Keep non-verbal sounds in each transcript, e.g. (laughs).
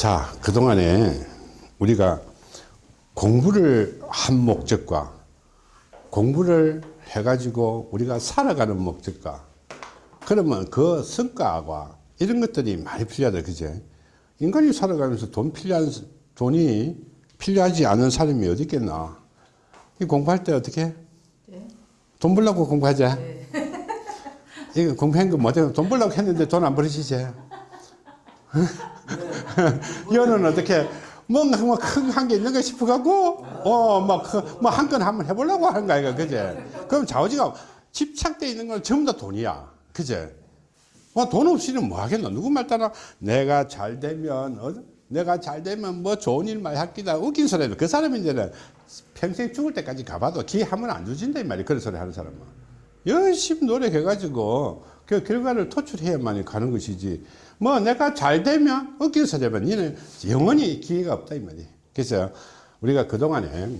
자, 그동안에 우리가 공부를 한 목적과 공부를 해가지고 우리가 살아가는 목적과 그러면 그 성과와 이런 것들이 많이 필요하다. 그제? 인간이 살아가면서 돈 필요한, 돈이 필요하지 않은 사람이 어디 있겠나. 이 공부할 때 어떻게? 네. 돈 벌려고 공부하자. 네. (laughs) 이거 공부한 거 뭐죠? 돈 벌려고 했는데 돈 안 벌으시지? (laughs) (laughs) 여는 어떻게 뭔가 뭐큰한 게 있는가 싶어갖고 어막뭐한 건 한번 해보려고 하는 거야 이거 그제? 그럼 좌우지가 집착돼 있는 건 전부 다 돈이야 그제? 어, 돈 없이는 뭐 하겠노? 누구 말 따라 내가 잘 되면 어? 내가 잘 되면 뭐 좋은 일만 할 기다 웃긴 소리도 그 사람이 이제는 평생 죽을 때까지 가봐도 기회 한 번 안 주진다 이 말이야 그런 소리 하는 사람은 열심히 노력해가지고 그 결과를 토출해야만 가는 것이지 뭐 내가 잘 되면 웃긴 소리면 니는 영원히 기회가 없다 이 말이야 그래서 우리가 그동안에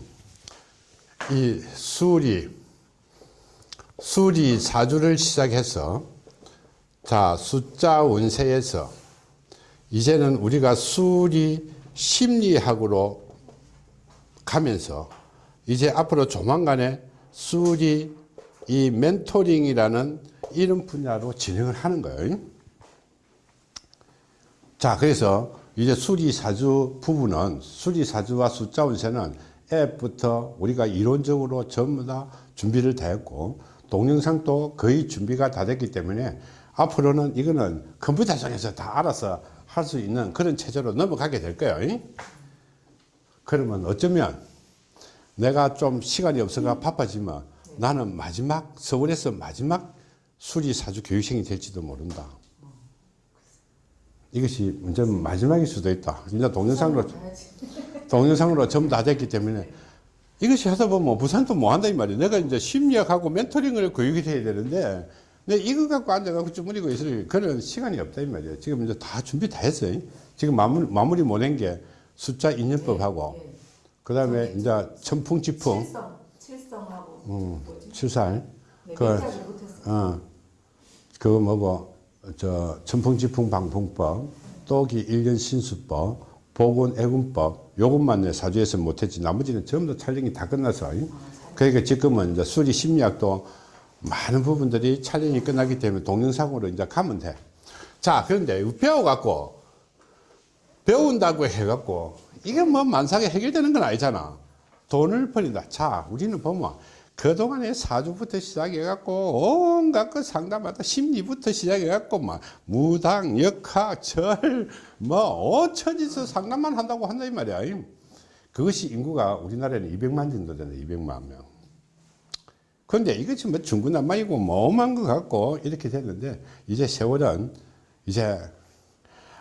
이 수리 수리 사주를 시작해서 자 숫자 운세에서 이제는 우리가 수리 심리학으로 가면서 이제 앞으로 조만간에 수리 이 멘토링이라는 이런 분야로 진행을 하는 거예요. 자, 그래서 이제 수리사주 부분은 수리사주와 숫자 운세는 앱부터 우리가 이론적으로 전부 다 준비를 다 했고 동영상도 거의 준비가 다 됐기 때문에 앞으로는 이거는 컴퓨터 상에서 다 알아서 할 수 있는 그런 체제로 넘어가게 될 거예요. 그러면 어쩌면 내가 좀 시간이 없어가 바빠지면 나는 마지막 서울에서 마지막 수리사주 교육생이 될지도 모른다. 이것이 문제는 마지막일 수도 있다. 이제 동영상으로 동영상으로 전부 다 됐기 때문에 이것이 하다 보면 부산도 뭐 한다 이 말이야. 내가 이제 심리학하고 멘토링을 교육이 돼야 되는데 내 이거 갖고 앉아갖고 주무리고 있을 그런 시간이 없다 이 말이야. 지금 이제 다 준비 다 했어요. 지금 마무리, 마무리 못 한 게 숫자 인연법하고 네, 네. 그 다음에 이제 천풍지풍 칠성, 칠성하고 음? 칠살 네, 그. 어, 그거 뭐고, 저, 천풍지풍 방풍법, 또기 일년 신수법, 보건 애군법, 요것만 내 사주에서 못했지. 나머지는 전부 다 촬영이 다 끝나서. 그러니까 지금은 이제 수리 심리학도 많은 부분들이 촬영이 끝나기 때문에 동영상으로 이제 가면 돼. 자, 그런데 배워갖고, 배운다고 해갖고, 이게 뭐 만삭에 해결되는 건 아니잖아. 돈을 버린다. 자, 우리는 보면, 그동안에 사주부터 시작해갖고, 온갖 그 상담하다 심리부터 시작해갖고, 막, 무당, 역학, 절, 뭐, 오천지서 상담만 한다고 한다, 이 말이야. 그것이 인구가 우리나라에는 200만 정도 되네, 200만 명. 근데 이것이 뭐 중구난방이고 뭐만 것 같고 이렇게 됐는데 이제 세월은 이제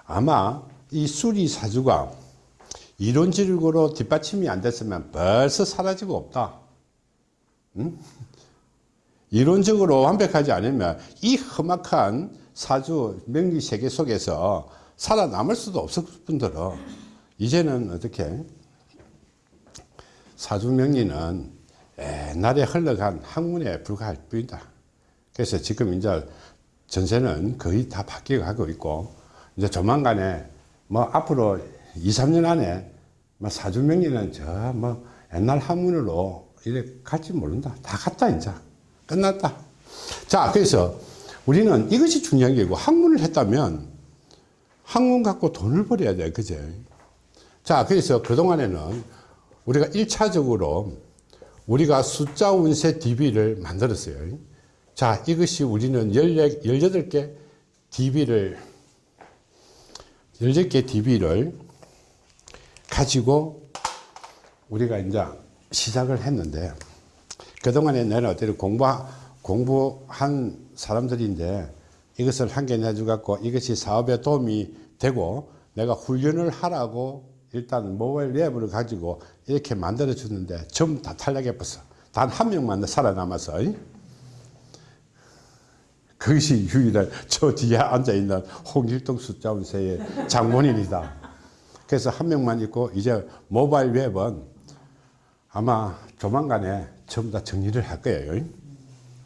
아마 이 수리사주가 이론적으로 뒷받침이 안 됐으면 벌써 사라지고 없다. 응? 이론적으로 완벽하지 않으면 이 험악한 사주 명리 세계 속에서 살아남을 수도 없을 뿐더러 이제는 어떻게 사주 명리는 옛날에 흘러간 학문에 불과할 뿐이다. 그래서 지금 이제 전세는 거의 다 바뀌어 가고 있고, 이제 조만간에 뭐 앞으로 2, 3년 안에 뭐 사주 명리는 저 뭐 옛날 학문으로 이래 갈지 모른다. 다 갔다, 이제. 끝났다. 자, 그래서 우리는 이것이 중요한 게고, 학문을 했다면 학문 갖고 돈을 벌어야 돼. 그제? 자, 그래서 그동안에는 우리가 1차적으로 우리가 숫자 운세 DB를 만들었어요. 자, 이것이 우리는 18개 DB를, 18개 DB를 가지고 우리가 이제 시작을 했는데, 그동안에 내는 어떻게 공부, 공부한 사람들인데, 이것을 한개 내주갖고 이것이 사업에 도움이 되고, 내가 훈련을 하라고 일단 모바일 앱을 가지고 이렇게 만들어 주는데 전부 다 탈락해 버렸어. 단 한 명만 살아남아서. 그것이 유일한 저 뒤에 앉아있는 홍길동 숫자운세의 장본인이다. 그래서 한 명만 있고 이제 모바일 웹은 아마 조만간에 전부 다 정리를 할 거예요.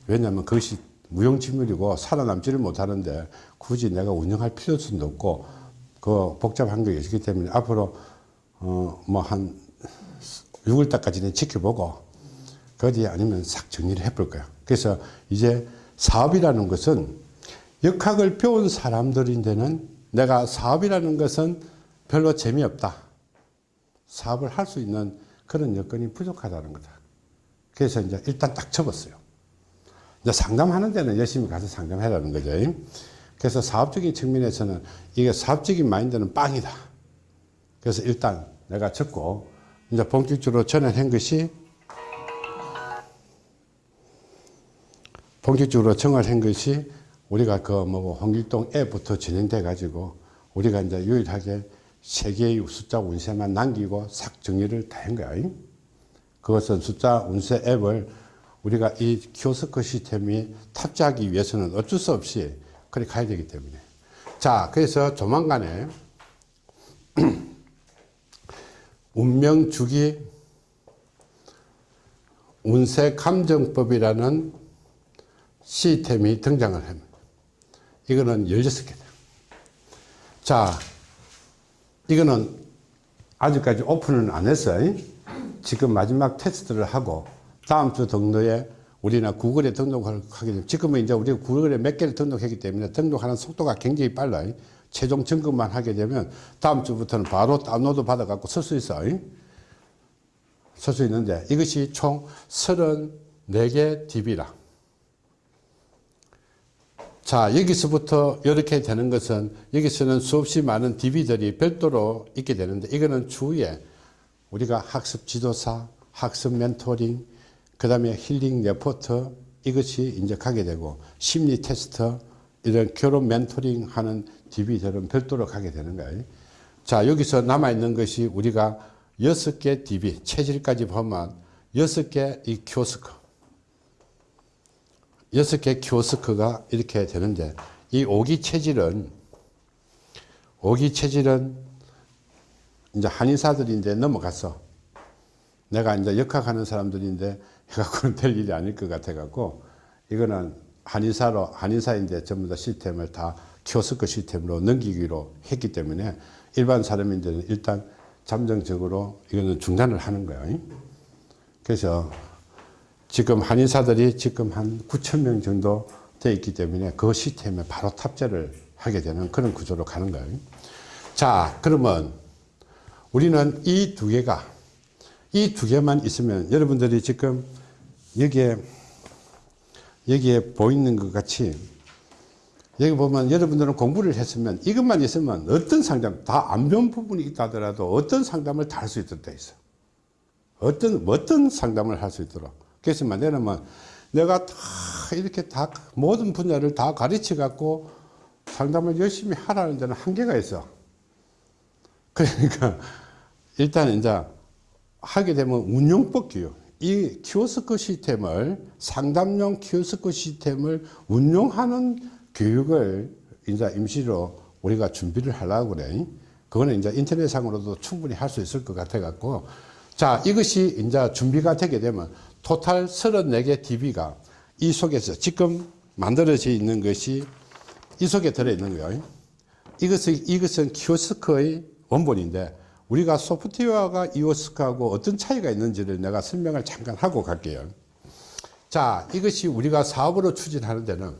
왜냐하면 그것이 무용지물이고 살아남지를 못하는데 굳이 내가 운영할 필요성도 없고 그 복잡한 게 있기 때문에 앞으로 어 뭐 한 6월 달까지는 지켜보고 그 뒤에 아니면 싹 정리를 해볼 거야. 그래서 이제 사업이라는 것은 역학을 배운 사람들인데는 내가 사업이라는 것은 별로 재미없다. 사업을 할 수 있는 그런 여건이 부족하다는 거다. 그래서 이제 일단 딱 접었어요. 이제 상담하는 데는 열심히 가서 상담해라는 거죠. 그래서 사업적인 측면에서는 이게 사업적인 마인드는 빵이다. 그래서 일단 내가 접고 이제 본격적으로 전환한 것이 본격적으로 정할한 것이 우리가 그 뭐 홍길동 앱부터 진행돼 가지고 우리가 이제 유일하게 세 개의 숫자 운세만 남기고 싹 정리를 다 한 거야. 그것은 숫자 운세 앱을 우리가 이 키오스크 시스템이 탑재하기 위해서는 어쩔 수 없이 그렇게 가야 되기 때문에. 자, 그래서 조만간에 (clears throat) 운명 주기 운세 감정법이라는 시스템이 등장을 합니다. 이거는 16개다. 자, 이거는 아직까지 오픈은 안 했어요. 지금 마지막 테스트를 하고 다음 주 등록에 우리는 구글에 등록을 하게 되면 지금은 이제 우리가 구글에 몇 개를 등록했기 때문에 등록하는 속도가 굉장히 빨라요. 최종 점검만 하게 되면 다음 주부터는 바로 다운로드 받아갖고 쓸 수 있어요. 쓸 수 있는데 이것이 총 34개 DB라. 자, 여기서부터 이렇게 되는 것은 여기서는 수없이 많은 DB들이 별도로 있게 되는데 이거는 추후에 우리가 학습 지도사, 학습 멘토링, 그 다음에 힐링 레포트 이것이 이제 가게 되고 심리 테스트 이런 결혼 멘토링 하는 DB들은 별도로 가게 되는 거예요. 자, 여기서 남아있는 것이 우리가 여섯 개 DB, 체질까지 보면 여섯 개 이 키오스크. 여섯 개 키오스크가 이렇게 되는데 이 오기 체질은 오기 체질은 이제 한의사들인데 넘어갔어. 내가 이제 역학하는 사람들인데 해갖고는 될 일이 아닐 것 같아갖고 이거는 한의사로 한의사인데 전부 다 시스템을 다 키오스크 시스템으로 넘기기로 했기 때문에 일반 사람인데는 일단 잠정적으로 이거는 중단을 하는 거예요. 그래서 지금 한의사들이 지금 한 9천 명 정도 돼 있기 때문에 그 시스템에 바로 탑재를 하게 되는 그런 구조로 가는 거예요. 자, 그러면 우리는 이 두 개가 이 두 개만 있으면 여러분들이 지금 여기에 여기에 보이는 것 같이 여기 보면 여러분들은 공부를 했으면 이것만 있으면 어떤 상담 다 안 배운 부분이 있다 하더라도 어떤 상담을 다 할 수 있도록 돼 있어. 어떤 어떤 상담을 할 수 있도록. 그래서 내려면 내가 다 이렇게 다 모든 분야를 다 가르쳐 갖고 상담을 열심히 하라는 데는 한계가 있어. (laughs) 그러니까 일단 이제 하게 되면 운용법 교육. 이 키오스크 시스템을 상담용 키오스크 시스템을 운용하는 교육을 이제 임시로 우리가 준비를 하려고 그래. 그거는 이제 인터넷상으로도 충분히 할 수 있을 것 같아 갖고 자, 이것이 이제 준비가 되게 되면 토탈 34개 DB가 이 속에서 지금 만들어져 있는 것이 이 속에 들어있는 거예요. 이것은, 이것은 키오스크의 원본인데 우리가 소프트웨어가 이오스크하고 어떤 차이가 있는지를 내가 설명을 잠깐 하고 갈게요. 자, 이것이 우리가 사업으로 추진하는 데는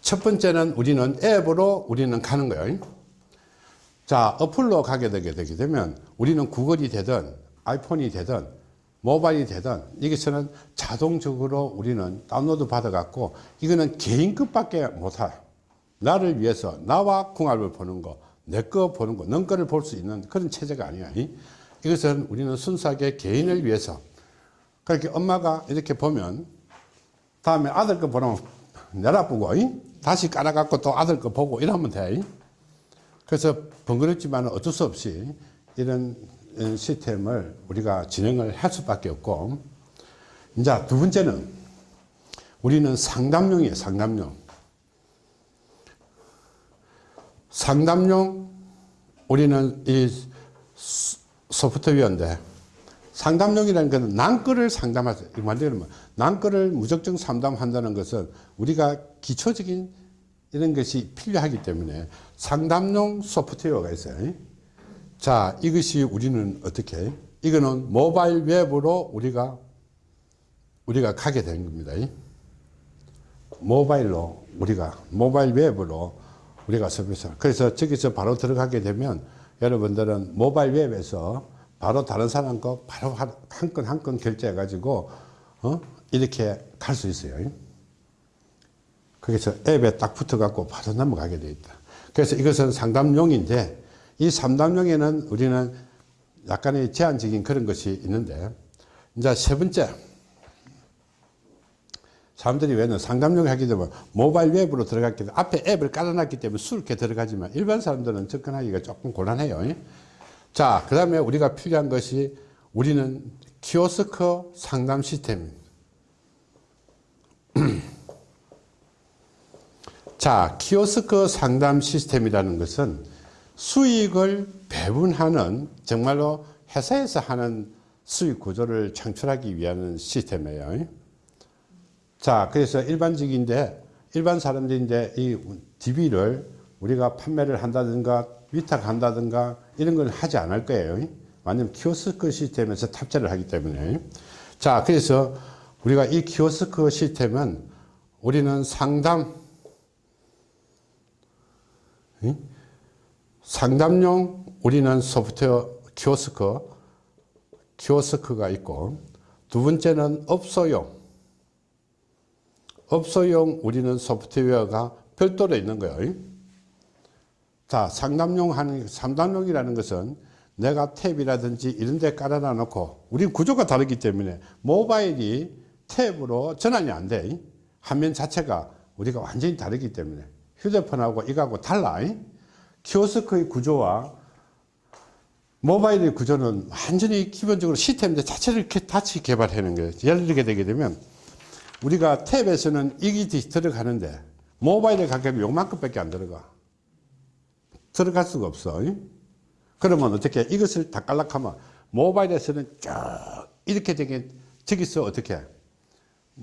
첫 번째는 우리는 앱으로 우리는 가는 거예요. 자, 어플로 가게 되게 되게 되면 우리는 구글이 되든 아이폰이 되든 모바일이 되든 여기서는 자동적으로 우리는 다운로드 받아갖고 이거는 개인급밖에 못해. 나를 위해서 나와 궁합을 보는 거, 내 거 보는 거, 넌 거를 볼 수 있는 그런 체제가 아니야. 이것은 우리는 순수하게 개인을 위해서 그렇게 엄마가 이렇게 보면 다음에 아들 거 보면 내다보고 다시 깔아갖고 또 아들 거 보고 이러면 돼. 그래서 번거롭지만 어쩔 수 없이 이런 시스템을 우리가 진행을 할 수밖에 없고 이제 두 번째는 우리는 상담용이에요 상담용 상담용 우리는 이 소프트웨어인데 상담용이라는 것은 난거를 상담하죠 만들면 난거를 무작정 상담한다는 것은 우리가 기초적인 이런 것이 필요하기 때문에 상담용 소프트웨어가 있어요. 자, 이것이 우리는 어떻게? 이거는 모바일 웹으로 우리가 우리가 가게 되는 겁니다. 모바일로 우리가 모바일 웹으로 우리가 서비스 그래서 저기서 바로 들어가게 되면 여러분들은 모바일 웹에서 바로 다른 사람 거 바로 한 건 한 건 결제해 가지고 어? 이렇게 갈 수 있어요. 그래서 앱에 딱 붙어 갖고 바로 넘어가게 돼 있다. 그래서 이것은 상담용인데 이 상담용에는 우리는 약간의 제한적인 그런 것이 있는데 이제 세 번째 사람들이 왜는 상담용 하게 되면 모바일 웹으로 들어갔기 때문에 앞에 앱을 깔아놨기 때문에 수렇게 들어가지만 일반 사람들은 접근하기가 조금 곤란해요. 자, 그 다음에 우리가 필요한 것이 우리는 키오스크 상담 시스템입니다. (clears throat) 자, 키오스크 상담 시스템이라는 것은 수익을 배분하는 정말로 회사에서 하는 수익 구조를 창출하기 위한 시스템이에요. 자, 그래서 일반적인데, 일반 사람들인데 이 DB를 우리가 판매를 한다든가 위탁한다든가 이런 걸 하지 않을 거예요. 완전 키오스크 시스템에서 탑재를 하기 때문에. 자, 그래서 우리가 이 키오스크 시스템은 우리는 상담, 상담용 우리는 소프트웨어 키오스크, 키오스크가 있고 두 번째는 업소용, 업소용 우리는 소프트웨어가 별도로 있는 거예요. 자, 상담용 하는, 상담용이라는 것은 내가 탭이라든지 이런 데 깔아놔 놓고, 우리 구조가 다르기 때문에 모바일이 탭으로 전환이 안 돼. 화면 자체가 우리가 완전히 다르기 때문에 휴대폰하고 이거하고 달라. 키오스크의 구조와 모바일의 구조는 완전히 기본적으로 시스템 자체를 같이 개발하는 거예요. 예를 들게 되게 되면 우리가 탭에서는 이게 들어가는데 모바일에 가게 되면 요만큼밖에 안 들어가. 들어갈 수가 없어. 그러면 어떻게 이것을 다 깔라 하면 모바일에서는 쭉 이렇게 되게 저기서 어떻게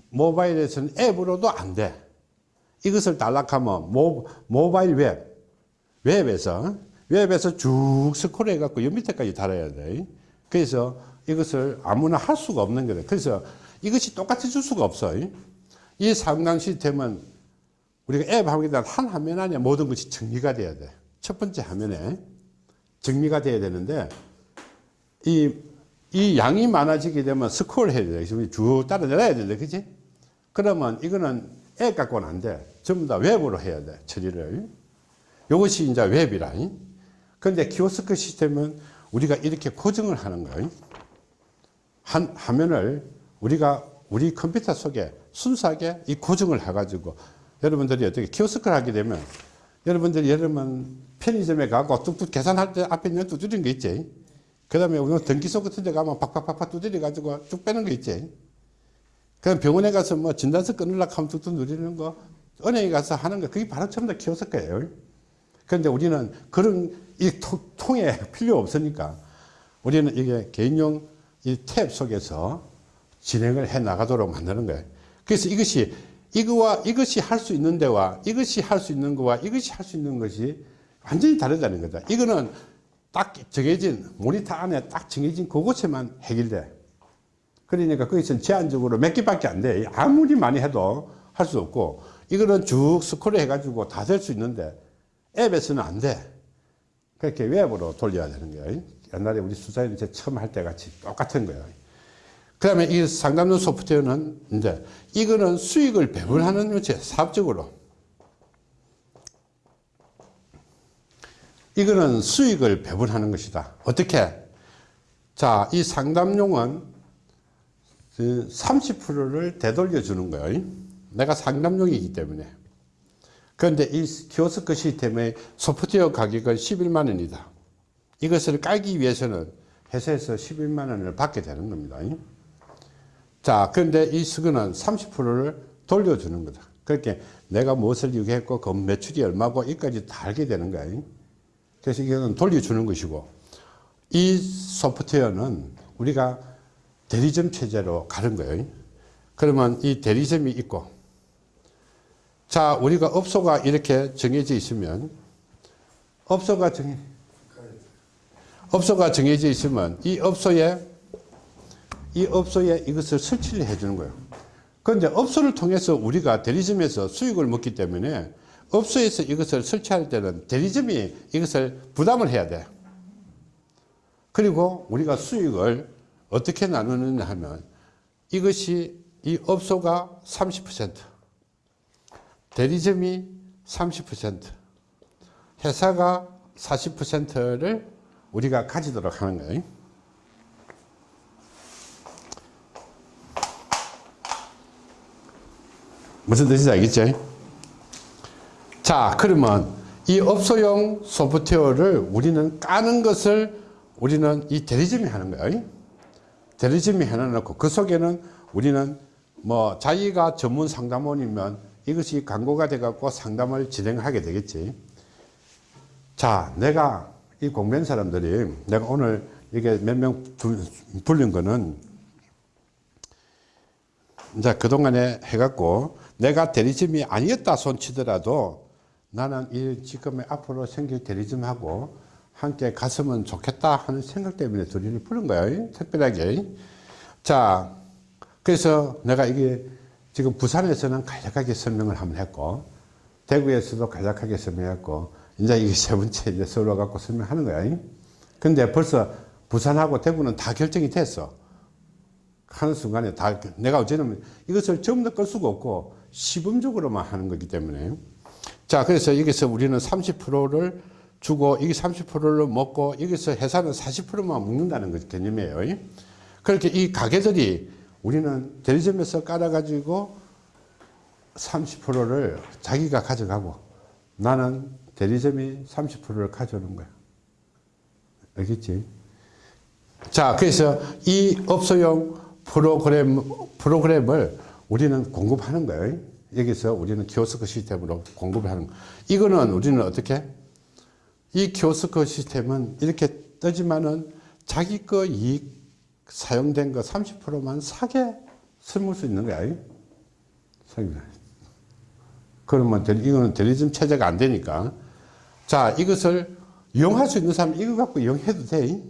모바일에서는 앱으로도 안 돼. 이것을 달라 하면 모, 모바일 웹 웹에서 웹에서 쭉 스크롤 해갖고 요 밑에까지 달아야 돼. 그래서 이것을 아무나 할 수가 없는 거예요. 그래서 이것이 똑같이 줄 수가 없어. 이 상담 시스템은 우리가 앱 하게 되면 한 화면 안에 모든 것이 정리가 돼야 돼. 첫 번째 화면에 정리가 돼야 되는데 이, 이 양이 많아지게 되면 스크롤 해야 돼. 쭉 따라 내려야 된다. 그지? 그러면 이거는 앱 갖고는 안 돼. 전부 다 웹으로 해야 돼. 처리를. 이것이 이제 웹이라. 그런데 키오스크 시스템은 우리가 이렇게 고정을 하는 거예요. 한 화면을 우리가 우리 컴퓨터 속에 순수하게 이 고정을 해가지고 여러분들이 어떻게 키오스크를 하게 되면 여러분들이 여러분 편의점에 가고 뚝뚝 계산할 때 앞에 있는 두드리는 거 있지. 그 다음에 우리 전기소 같은 데 가면 팍팍팍팍 두드려 가지고 쭉 빼는 거 있지. 그럼 병원에 가서 뭐 진단서 끊으려고 하면 뚝뚝 누리는 거, 은행에 가서 하는 거, 그게 바로 다 키오스크예요. 그런데 우리는 그런 이 통에 (laughs) 필요 없으니까 우리는 이게 개인용 이 탭 속에서 진행을 해 나가도록 만드는 거예요. 그래서 이것이 이거와 이것이 할 수 있는 데와 이것이 할 수 있는 거와 이것이 할 수 있는 것이 완전히 다르다는 거다. 이거는 딱 정해진 모니터 안에 딱 정해진 그곳에만 해결돼. 그러니까 거기서는 제한적으로 몇 개밖에 안 돼. 아무리 많이 해도 할 수 없고 이거는 쭉 스크롤 해가지고 다 될 수 있는데 앱에서는 안 돼. 그렇게 웹으로 돌려야 되는 거예요. 옛날에 우리 이제 처음 할 때 같이 똑같은 거예요. 그 다음에 이 상담용 소프트웨어는 이제 이거는 수익을 배분하는 요체 사업적으로 이거는 수익을 배분하는 것이다. 어떻게? 자, 이 상담용은 30%를 되돌려 주는 거예요. 내가 상담용이기 때문에. 그런데 이 키오스크 시스템의 소프트웨어 가격은 11만 원이다. 이것을 깔기 위해서는 회사에서 11만 원을 받게 되는 겁니다. 자, 그런데 이 수거는 30%를 돌려주는 거다. 그렇게 내가 무엇을 유기했고 그 매출이 얼마고 이까지 다 알게 되는 거예요. 그래서 이거는 돌려주는 것이고 이 소프트웨어는 우리가 대리점 체제로 가는 거예요. 그러면 이 대리점이 있고 자, 우리가 업소가 이렇게 정해져 있으면, 업소가 정해, 업소가 정해져 있으면 이 업소에, 이 업소에 이것을 설치를 해 주는 거예요. 그런데 업소를 통해서 우리가 대리점에서 수익을 먹기 때문에 업소에서 이것을 설치할 때는 대리점이 이것을 부담을 해야 돼. 그리고 우리가 수익을 어떻게 나누느냐 하면 이것이 이 업소가 30%, 대리점이 30%, 회사가 40%를 우리가 가지도록 하는 거예요. 무슨 뜻인지 알겠죠? 자, 그러면 이 업소용 소프트웨어를 우리는 까는 것을 우리는 이 대리점이 하는 거예요. 대리점이 해놔놓고 그 속에는 우리는 뭐 자기가 전문 상담원이면 이것이 광고가 돼갖고 상담을 진행하게 되겠지. 자, 내가 이 공부한 사람들이 내가 오늘 이게 몇 명 불린 거는 이제 그동안에 해갖고 내가 대리점이 아니었다 손치더라도 나는 이 지금의 앞으로 생길 대리점하고 함께 갔으면 좋겠다 하는 생각 때문에 둘이를 부른 거예요. 특별하게. 자, 그래서 내가 이게 지금 부산에서는 간략하게 설명을 한번 했고, 대구에서도 간략하게 설명했고, 이제 이게 세 번째 이제 서로 갖고 설명하는 거야. 근데 벌써 부산하고 대구는 다 결정이 됐어. 하는 순간에 다, 내가 어제는 이것을 전부 다끌 수가 없고, 시범적으로만 하는 거기 때문에. 자, 그래서 여기서 우리는 30%를 주고, 이게 30%를 먹고, 여기서 회사는 40%만 먹는다는 것 개념이에요. 그렇게 이 가게들이 우리는 대리점에서 깔아가지고 30%를 자기가 가져가고, 나는 대리점이 30%를 가져오는 거야. 알겠지? 자, 그래서 이 업소용 프로그램, 프로그램을 우리는 공급하는 거예요. 여기서 우리는 키오스크 시스템으로 공급을 하는 거. 이거는 우리는 어떻게? 이 키오스크 시스템은 이렇게 뜨지만은 자기 거 이익 사용된 거 30%만 사게 쓸수 있는 거야. 그러면 이거는 대리점 체제가 안 되니까. 자, 이것을 이용할 수 있는 사람 이거 갖고 이용해도 돼.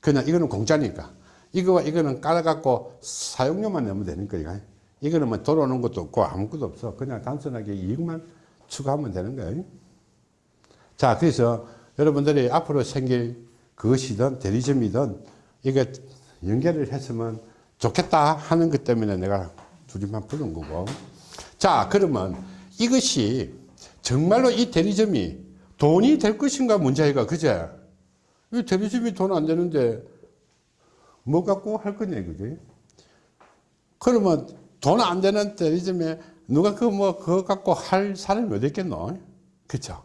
그냥 이거는 공짜니까. 이거와 이거는 깔아갖고 사용료만 내면 되는 거야. 이거는 뭐 돌아오는 것도 없고 아무것도 없어. 그냥 단순하게 이익만 추가하면 되는 거예요. 자, 그래서 여러분들이 앞으로 생길 그것이든 대리점이든 이게 연결을 했으면 좋겠다 하는 것 때문에 내가 둘이만 부른 거고. 자, 그러면 이것이 정말로 이 대리점이 돈이 될 것인가 문제가 그제? 이 대리점이 돈 안 되는데 뭐 갖고 할 거냐 이거지. 그러면 돈 안 되는 대리점에 누가 그 뭐 그거 갖고 할 사람이 어디 있겠노? 그쵸?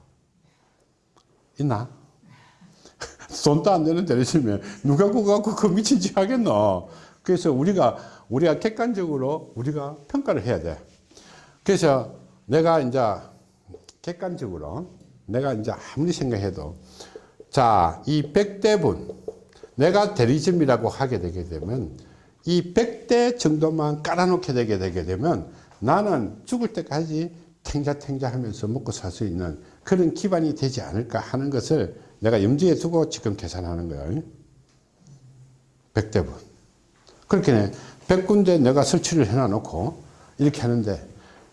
있나? 돈도 안 되는 대리점에 누가 그거 갖고 그 미친 짓 하겠노? 그래서 우리가 우리가 객관적으로 우리가 평가를 해야 돼. 그래서 내가 이제 객관적으로 내가 이제 아무리 생각해도 자, 이 100대분 내가 대리점이라고 하게 되게 되면 이 100대 정도만 깔아놓게 되게 되게 되면 나는 죽을 때까지 탱자탱자 하면서 먹고 살 수 있는 그런 기반이 되지 않을까 하는 것을 내가 염두에 두고 지금 계산하는 거예요. 100대분. 그렇게 100군데 내가 설치를 해놔놓고 이렇게 하는데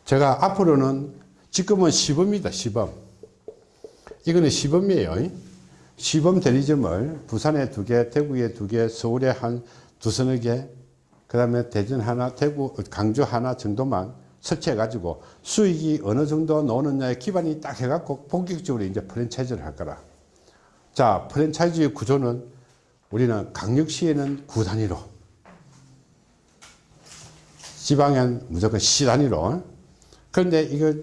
제가 앞으로는 지금은 시범이다, 시범. 이거는 시범이에요. 시범 대리점을 부산에 두 개, 대구에 두 개, 서울에 한 두서너 개, 그 다음에 대전 하나, 대구, 강주 하나 정도만 설치해 가지고 수익이 어느 정도 나오느냐에 기반이 딱 해갖고 본격적으로 이제 프랜차이즈를 할 거라. 자, 프랜차이즈의 구조는 우리는 강력시에는 구 단위로, 지방엔 무조건 시 단위로. 그런데 이거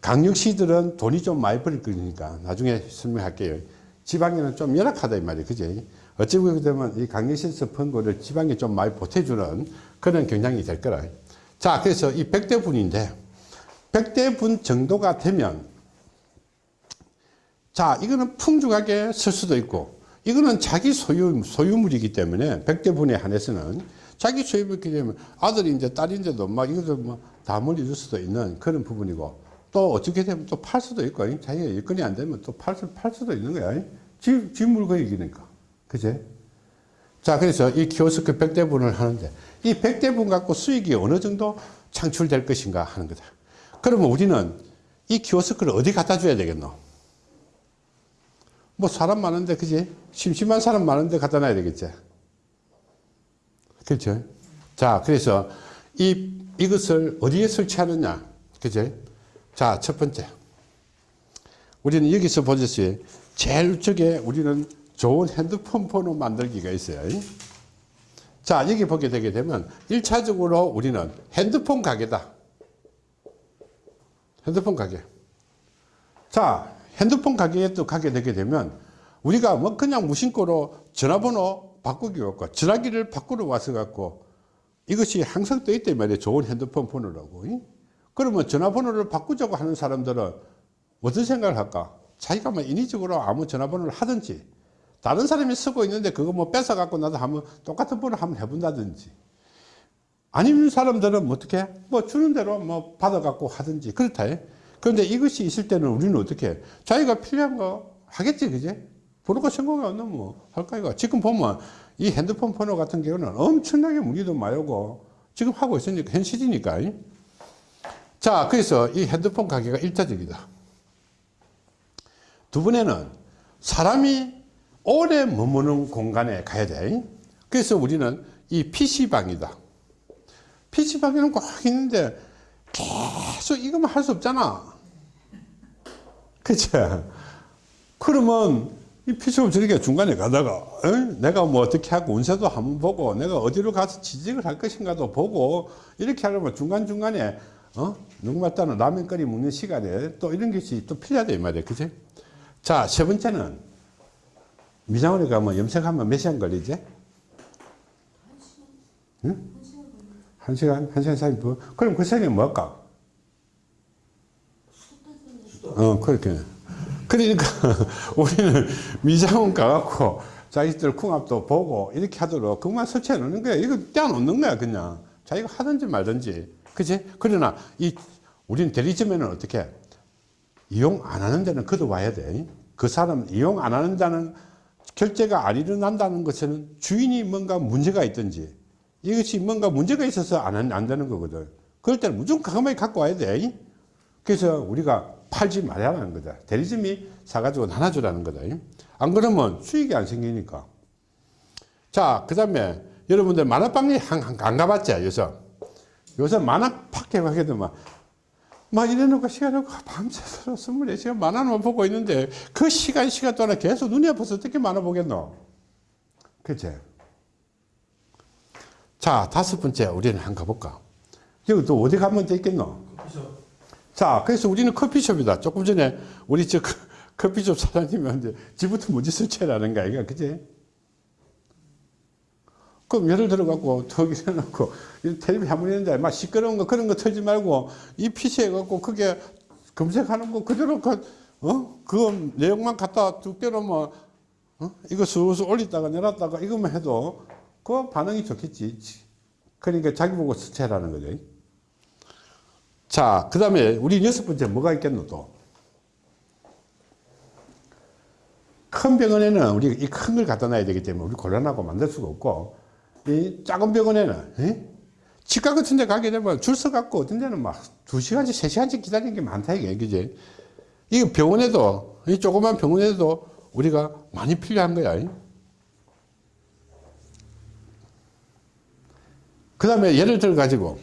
강력시들은 돈이 좀 많이 벌릴 거니까 나중에 설명할게요. 지방에는 좀 열악하다 이 말이에요. 그지? 어찌 보게 되면 이 강력시에서 번 거를 지방에 좀 많이 보태주는 그런 경향이 될 거라. 자, 그래서 이 100대 분인데 100대 분 정도가 되면 자, 이거는 풍족하게 쓸 수도 있고 이거는 자기 소유, 소유물이기 때문에 100대 분에 한해서는 자기 소유물이기 때문에 이제 딸인데도 막 이것도 뭐다 물려줄 수도 있는 그런 부분이고 또 어떻게 되면 또 팔 수도 있고 자기가 일건이 안 되면 또 팔 수, 팔 수도 있는 거야. 지, 지 물건이니까. 그제? 자 그래서 이 키오스크 100대분을 하는데 이 100대분 갖고 수익이 어느 정도 창출될 것인가 하는 거다. 그러면 우리는 이 키오스크를 어디 갖다 줘야 되겠노 뭐 사람 많은데 그지? 심심한 사람 많은데 갖다 놔야 되겠지. 그렇죠? 자 그래서 이 이것을 어디에 설치하느냐. 그죠 자첫 번째. 우리는 여기서 보듯이 제일 우측에 우리는 좋은 핸드폰 번호 만들기가 있어요. 자 여기 보게 되게 되면 1차적으로 우리는 핸드폰 가게다. 핸드폰 가게. 자 핸드폰 가게에 또 가게 되게 되면 우리가 뭐 그냥 무심코로 전화번호 바꾸기 갖고 전화기를 바꾸러 와서 갖고 이것이 항상 떠 있단 말이에요. 좋은 핸드폰 번호라고. 그러면 전화번호를 바꾸자고 하는 사람들은 어떤 생각을 할까? 자기가 뭐 인위적으로 아무 전화번호를 하든지 다른 사람이 쓰고 있는데 그거 뭐 뺏어 갖고 나도 한번 똑같은 번호 한번 해본다든지 아니면 사람들은 뭐 어떻게? 뭐 주는 대로 뭐 받아 갖고 하든지 그렇다 그런데 이것이 있을 때는 우리는 어떻게 자기가 필요한 거 하겠지 그제 번호가 성공이 안 나면 뭐 할까 이거 지금 보면 이 핸드폰 번호 같은 경우는 엄청나게 문의도 많이 오고 지금 하고 있으니까 현실이니까. 자 그래서 이 핸드폰 가게가 일차적이다. 두 번에는 사람이 오래 머무는 공간에 가야 돼. 그래서 우리는 이 PC방이다. PC방에는 꼭 있는데 계속 이것만 할 수 없잖아 그쵸 그러면 이 PC방 저렇게 중간에 가다가 에? 내가 뭐 어떻게 하고 운세도 한번 보고 내가 어디로 가서 취직을 할 것인가도 보고 이렇게 하려면 중간중간에 어? 누구 말따는 라면 끓이 먹는 시간에 또 이런 것이 또 필요하다 이 말이에요 그치 자, 세 번째는 미장원에 가면 염색하면 몇 시간 걸리지? 응? 한 시간? 한 시간 사이 뭐? 그럼 그 시간에 뭐 할까? 어, 그렇게. 그러니까 (laughs) 우리는 미장원 가갖고 자기들 궁합도 보고 이렇게 하도록 그만 설치해 놓는 거야. 이거 떼어놓는 거야, 그냥. 자기가 하든지 말든지. 그치? 그러나 이, 우리는 대리점에는 어떻게? 이용 안 하는 데는 그도 와야 돼. 그 사람 이용 안 하는 데는 결제가 안 일어난다는 것은 주인이 뭔가 문제가 있든지 이것이 뭔가 문제가 있어서 안, 안 되는 거거든. 그럴 때는 무조건 가만히 갖고 와야 돼. 그래서 우리가 팔지 말아야하는 거다. 대리점이 사가지고 나눠주라는 거다. 안 그러면 수익이 안 생기니까. 자, 그 다음에 여러분들 만화방에 안, 안 가봤죠? 요새. 요새 만화 팍게 가게 되면 막 이래놓고 시간을 밤새서 24시간 만화만 보고 있는데 그 시간 시간 동안 계속 눈이 아파서 어떻게 만화 보겠노? 그치? 자, 다섯 번째 우리는 한번 가볼까? 여기 또 어디 가면 되겠노? 커피숍. 자, 그래서 우리는 커피숍이다. 조금 전에 우리 저 커피숍 사장님이 왔는데 지부터 먼저 설치해라는 거야. 이거 그지? 그럼 예를 들어 갖고 저기 해놓고 텔레비 한번 했는데 막 시끄러운 거 그런 거 틀지 말고 이 PC 해갖고 그게 검색하는 거 그대로 그, 어? 그 내용만 갖다 두 개로만 어? 이거 슬슬 올렸다가 내렸다가 이것만 해도 그 반응이 좋겠지. 그러니까 자기 보고 스체라는 거죠. 자, 그 다음에 우리 여섯 번째 뭐가 있겠노 또? 큰 병원에는 우리 이 큰 걸 갖다 놔야 되기 때문에 우리 곤란하고 만들 수가 없고 이 작은 병원에는 에? 치과 같은 데 가게 되면 줄 서 갖고 어떤 데는 막 2시간씩 3시간씩 기다리는 게 많다 이게 그지 이 병원에도 이 조그만 병원에도 우리가 많이 필요한 거야 그 다음에 예를 들어 가지고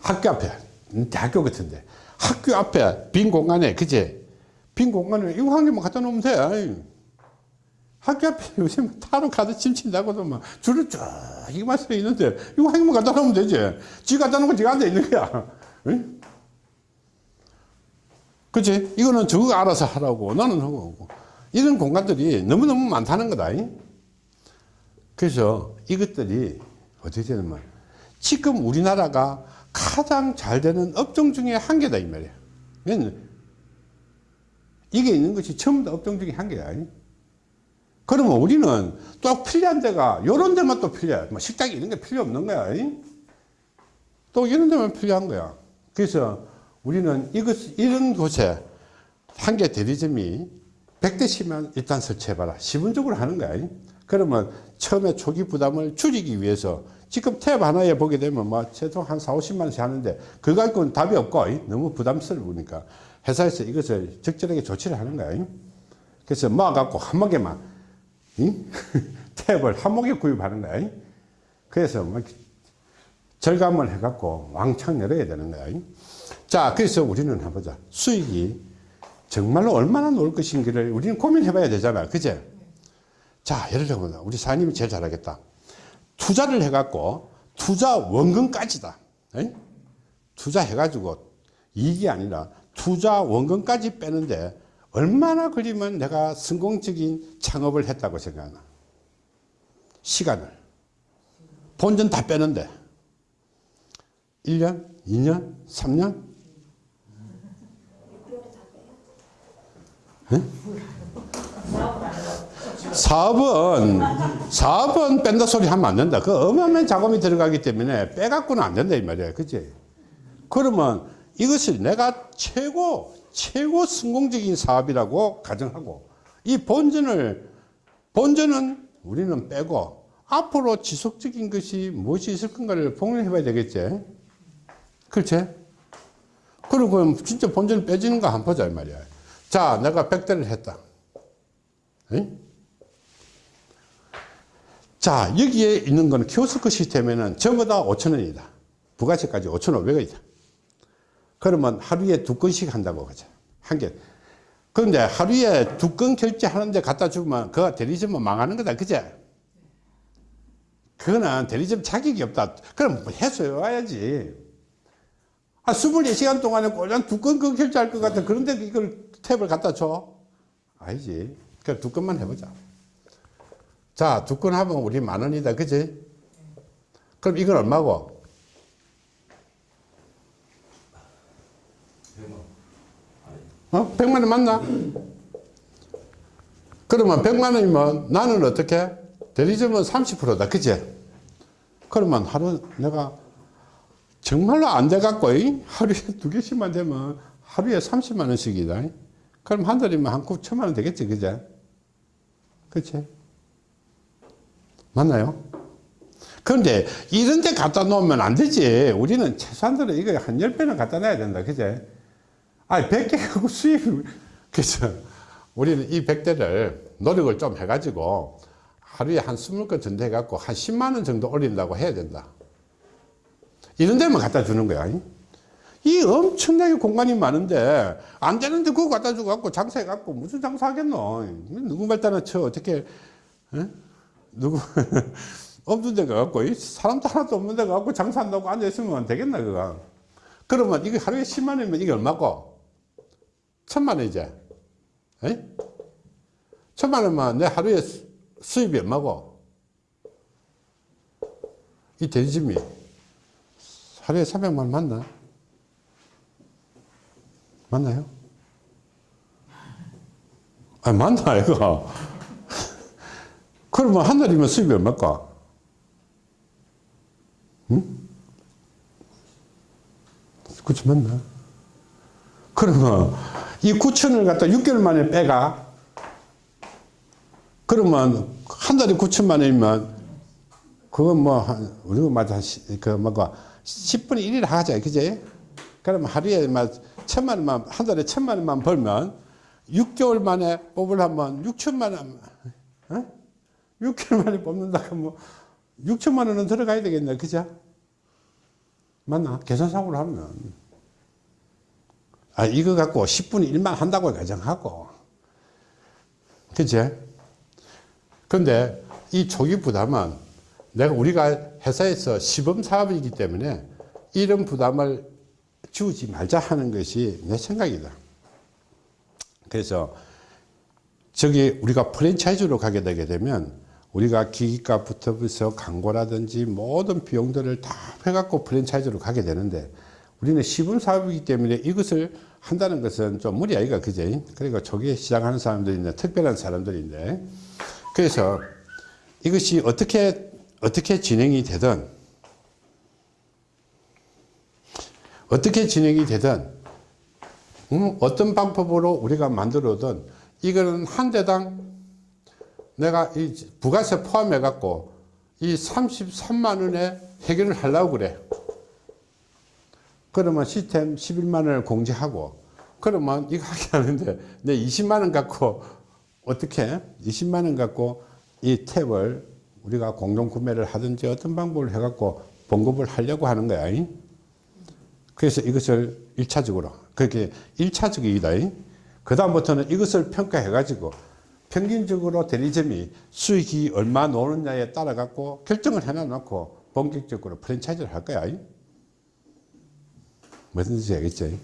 학교 앞에 대학교 같은데. 학교 앞에 빈 공간에 그제 빈 공간에 이거 한 개만 갖다 놓으면 돼. 학교 앞에 (laughs) 요새 타로 가서 침친다고도 막 줄을 쭉 이만 서 있는데 이거 한 개만 갖다 놓으면 되지. 지 갖다 놓고 지가 앉아 있는 거야. 응? 그치? 이거는 저거 알아서 하라고 나는 하고 이런 공간들이 너무너무 많다는 거다 그래서 이것들이 어떻게 되냐면 지금 우리나라가 가장 잘 되는 업종 중에 한 개다 이 말이야. 이게 있는 것이 전부 다 업종 중에 한 개야. 그러면 우리는 또 필요한 데가 요런 데만 또 필요해. 뭐 식당이 이런 게 필요 없는 거야 또 이런 데만 필요한 거야. 그래서 우리는 이것, 이런 곳에 한 개 대리점이 100대씩만 일단 설치해봐라. 시분적으로 하는 거야. 그러면 처음에 초기 부담을 줄이기 위해서 지금 탭 하나에 보게 되면 뭐 최소 한 4, 50만 원씩 하는데 그거 갖고는 답이 없고 너무 부담스러우니까 회사에서 이것을 적절하게 조치를 하는 거야. 그래서 모아갖고 한 목에만 이? (laughs) 탭을 한 목에 구입하는 거야. 그래서 뭐 절감을 해갖고 왕창 열어야 되는 거야. 자, 그래서 우리는 한번 보자. 수익이 정말로 얼마나 놓을 것인지를 우리는 고민해 봐야 되잖아. 그제? 자, 예를 들면 우리 사장님이 제일 잘하겠다. 투자를 해갖고 투자 원금까지다. 투자해가지고 이익이 아니라 투자 원금까지 빼는데 얼마나 걸리면 내가 성공적인 창업을 했다고 생각하나? 시간을. 본전 다 빼는데. 1년, 2년, 3년? 사업은 사업은 뺀다 소리 하면 안 된다. 그 어마어마한 자금이 들어가기 때문에 빼갖고는 안 된다 이 말이야. 그치? 그러면 이것을 내가 최고 최고 성공적인 사업이라고 가정하고 이 본전을 본전은 우리는 빼고 앞으로 지속적인 것이 무엇이 있을 건가를 봉련해 봐야 되겠지. 그렇지? 그리고 진짜 본전을 빼지는 거 한번 보자 이 말이야. 자, 내가 100대를 했다. 응? 자, 여기에 있는 건 키오스크 시스템에는 전부 다 5천원이다. 부가세까지 5,500원이다. 그러면 하루에 두 건씩 한다고 하죠. 한 개. 그런데 하루에 두 건 결제하는데 갖다 주면 그가 대리점은 망하는 거다. 그제? 그거는 대리점 자격이 없다. 그럼 뭐 해소해 와야지. 아, 24시간 동안에 꼴랑 두 건 그 결제할 것 같아. 그런데 이걸 탭을 갖다 줘? 아니지. 그냥 두 건만 해보자. 자, 두 건 하면 우리 만 원이다. 그지? 그럼 이건 얼마고? 어? 100만 원 맞나? 그러면 100만 원이면 나는 어떻게? 대리점은 30%다. 그지? 그러면 하루 내가 정말로 안 돼갖고 하루에 두 개씩만 되면 하루에 30만 원씩이다. 그럼 한 달이면 한 9천만 원 되겠지. 그제? 그치? 맞나요? 그런데 이런 데 갖다 놓으면 안 되지. 우리는 최소한도로 이거 한 10배는 갖다 놔야 된다. 그제? 아니, 100개 하고 수입을. 그래서 우리는 이 100대를 노력을 좀 해가지고 하루에 한 20건 정도 해갖고 한 10만원 정도 올린다고 해야 된다. 이런 데만 갖다 주는 거야. 이 엄청나게 공간이 많은데 안 되는데 그거 갖다 주고 갖고 장사해 갖고 무슨 장사하겠노? 누구 말따나 쳐 어떻게 에? 누구 (laughs) 없는 데가 갖고 사람도 하나도 없는 데가 갖고 장사한다고 앉아 있으면 되겠나 그거? 그러면 이게 하루에 10만 원이면 이게 얼마고? 천만 원이제. 에? 천만 원만 내 하루에 수입이 얼마고? 이 대리점이 하루에 300만 원 맞나? 맞나요? 아, 맞나, 이거? 그러면 한 달이면 수입이 얼마일까? 응? 그치, 맞나? 그러면 이 9천을 갖다 6개월 만에 빼가? 그러면 한 달에 9천만 원이면 그건 뭐, 한, 우리가 맞아, 그, 뭐가, 10분의 1이라 하자, 그제? 그럼 하루에 막 천만 원만, 한 달에 천만 원만 벌면 6개월 만에 뽑으려면 6천만 원, 어? 6개월 만에 뽑는다 그러면 뭐 6천만 원은 들어가야 되겠네, 그죠? 맞나? 계산상으로 하면. 아, 이거 갖고 10분의 1만 한다고 가정하고. 그제? 근데 이 초기 부담은 내가 우리가 회사에서 시범 사업이기 때문에 이런 부담을 주지 말자 하는 것이 내 생각이다. 그래서 저기 우리가 프랜차이즈로 가게 되게 되면 우리가 기기값부터 해서 광고라든지 모든 비용들을 다 해갖고 프랜차이즈로 가게 되는데 우리는 시범 사업이기 때문에 이것을 한다는 것은 좀 무리 아이가 그제? 그러니까 초기에 시작하는 사람들인데 특별한 사람들인데 그래서 이것이 어떻게 어떻게 진행이 되든 어떻게 진행이 되든 음, 어떤 방법으로 우리가 만들어든 이거는 한 대당 내가 이 부가세 포함해 갖고 이 33만 원에 해결을 하려고 그래. 그러면 시스템 11만 원을 공제하고 그러면 이거 하게 하는데 내 20만 원 갖고 어떻게? 20만 원 갖고 이 탭을 우리가 공동 구매를 하든지 어떤 방법을 해 갖고 봉급을 하려고 하는 거야 그래서 이것을 1차적으로 그렇게 1차적이다 그 다음부터는 이것을 평가해 가지고 평균적으로 대리점이 수익이 얼마 노느냐에 따라 갖고 결정을 해놔 놓고 본격적으로 프랜차이즈를 할 거야. 무슨 뜻인지 알겠지?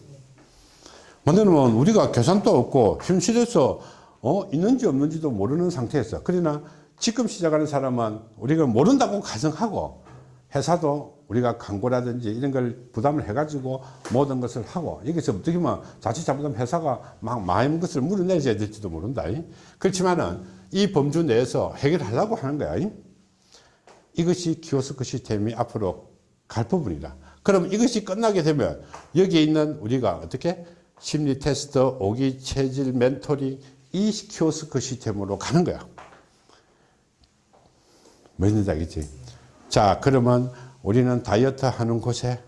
만들면 우리가 계산도 없고 현실에서 어 있는지 없는지도 모르는 상태에서 그러나 지금 시작하는 사람은 우리가 모른다고 가정하고 회사도 우리가 광고라든지 이런 걸 부담을 해가지고 모든 것을 하고 여기서 어떻게 보면 자칫 잘못하면 회사가 막 많은 것을 물어내줘야 될지도 모른다. 그렇지만은 이 범주 내에서 해결하려고 하는 거야. 이것이 키오스크 시스템이 앞으로 갈 부분이다. 그럼 이것이 끝나게 되면 여기에 있는 우리가 어떻게 심리 테스트, 오기 체질 멘토링 이 키오스크 시스템으로 가는 거야. 뭔지 알겠지? 자, 그러면 우리는 다이어트 하는 곳에,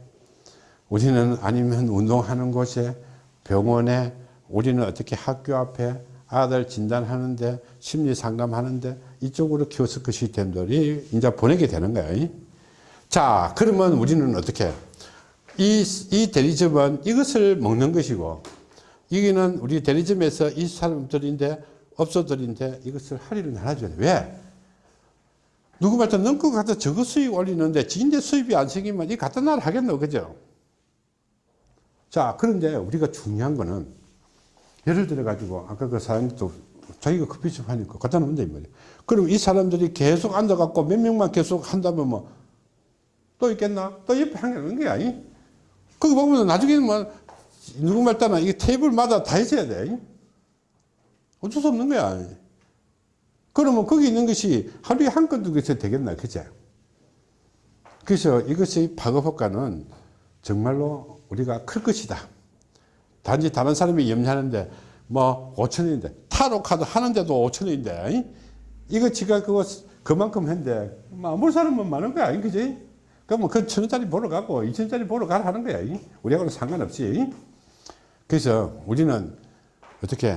우리는 아니면 운동하는 곳에, 병원에, 우리는 어떻게 학교 앞에 아들 진단하는데, 심리 상담하는데, 이쪽으로 키오스크 시스템들이 이제 보내게 되는 거야. 자, 그러면 우리는 어떻게? 이, 이 대리점은 이것을 먹는 것이고, 여기는 우리 대리점에서 이 사람들인데, 업소들인데 이것을 할인을 나눠줘야 돼. 왜? 누구 말든 넘고 갖다 저거 수익 올리는데 지인데 수입이 안 생기면 이 같은 날 하겠노 그죠? 자 그런데 우리가 중요한 거는 예를 들어 가지고 아까 그 사장님도 자기가 커피숍 하니까 갖다 놓는다 이 말이야 그럼 이 사람들이 계속 앉아 갖고 몇 명만 계속 한다면 뭐 또 있겠나? 또 옆에 한 개 있는 거야 그거 보면 나중에는 뭐 누구 말 따나 이 테이블마다 다 있어야 돼 어쩔 수 없는 거야 그러면 거기 있는 것이 하루에 한 건도 그래서 되겠나 그죠 그래서 이것의 파급 효과는 정말로 우리가 클 것이다. 단지 다른 사람이 염려하는데 뭐 5천원인데 타로 카드 하는데도 5천원인데 이거 지가 그거 그만큼 했는데 뭐 아무 사람은 많은 거야 그지 그러면 그 천원짜리 보러 가고 이천원짜리 보러 가라 하는 거야 우리하고는 상관없이 그래서 우리는 어떻게?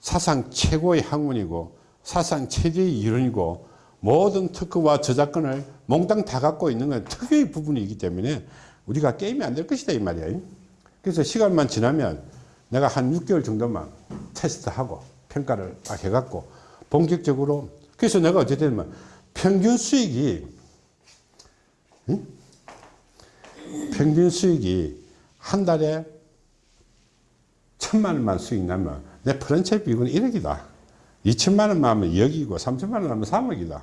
사상 최고의 학문이고 사상 최대의 이론이고 모든 특허와 저작권을 몽땅 다 갖고 있는 건 특유의 부분이기 때문에 우리가 게임이 안 될 것이다 이 말이야 그래서 시간만 지나면 내가 한 6개월 정도만 테스트하고 평가를 딱 해갖고 본격적으로 그래서 내가 어쨌든 평균 수익이 응? 평균 수익이 한 달에 천만 원만 수익 나면 내 프랜차이즈 비용은 1억이다 2천만 원만 하면 2억이고 3천만 원 하면 3억이다.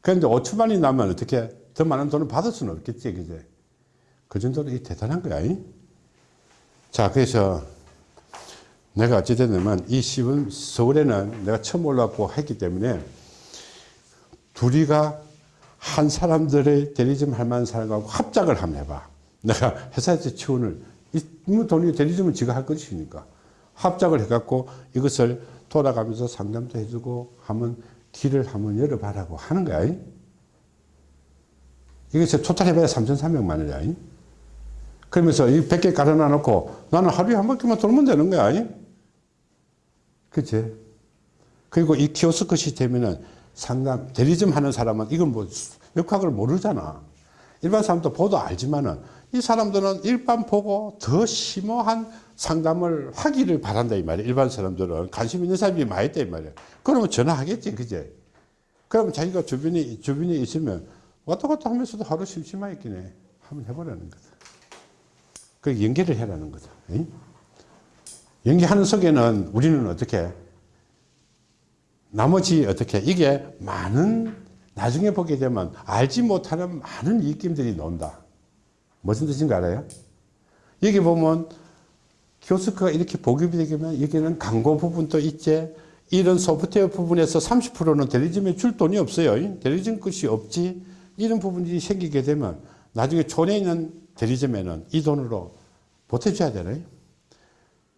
그런데 5천만 원이 나면 어떻게 더 많은 돈을 받을 수는 없겠지. 그제? 그 정도로 대단한 거야. 이? 자, 그래서 내가 어찌됐냐면 이 시분 서울에는 내가 처음 올라왔고 했기 때문에 둘이가 한 사람들의 대리점 할 만한 사람하고 합작을 한번 해봐. 내가 회사에서 지원을, 이 돈이 대리점은 지가 할 것이니까 합작을 해갖고 이것을 돌아가면서 상담도 해주고 하면 길을 한번 열어봐라고 하는 거야. 이게 토탈 해봐야 3,300만 원이야. 그러면서 이 100개 깔아놔 놓고 나는 하루에 한 바퀴만 돌면 되는 거야. 그치? 그리고 이 키오스크 시스템에는 상담, 대리점 하는 사람은 이건 뭐 역학을 모르잖아. 일반 사람도 보도 알지만은 이 사람들은 일반 보고 더 심오한 상담을 하기를 바란다 이 말이야 일반 사람들은 관심 있는 사람이 많이 있다 이 말이야 그러면 전화하겠지 그제? 그러면 자기가 주변에 주변에 있으면 왔다 갔다 하면서도 하루 심심하겠네 한번 해보라는 거다. 그 연계를 해라는 거다 응? 연계하는 속에는 우리는 어떻게? 나머지 어떻게? 이게 많은 나중에 보게 되면 알지 못하는 많은 입김들이 논다 무슨 뜻인가 알아요? 여기 보면 키오스크가 이렇게 보급이 되면 여기는 광고 부분도 있지 이런 소프트웨어 부분에서 30%는 대리점에 줄 돈이 없어요 대리점 것이 없지 이런 부분이 생기게 되면 나중에 촌에 있는 대리점에는 이 돈으로 보태줘야 되네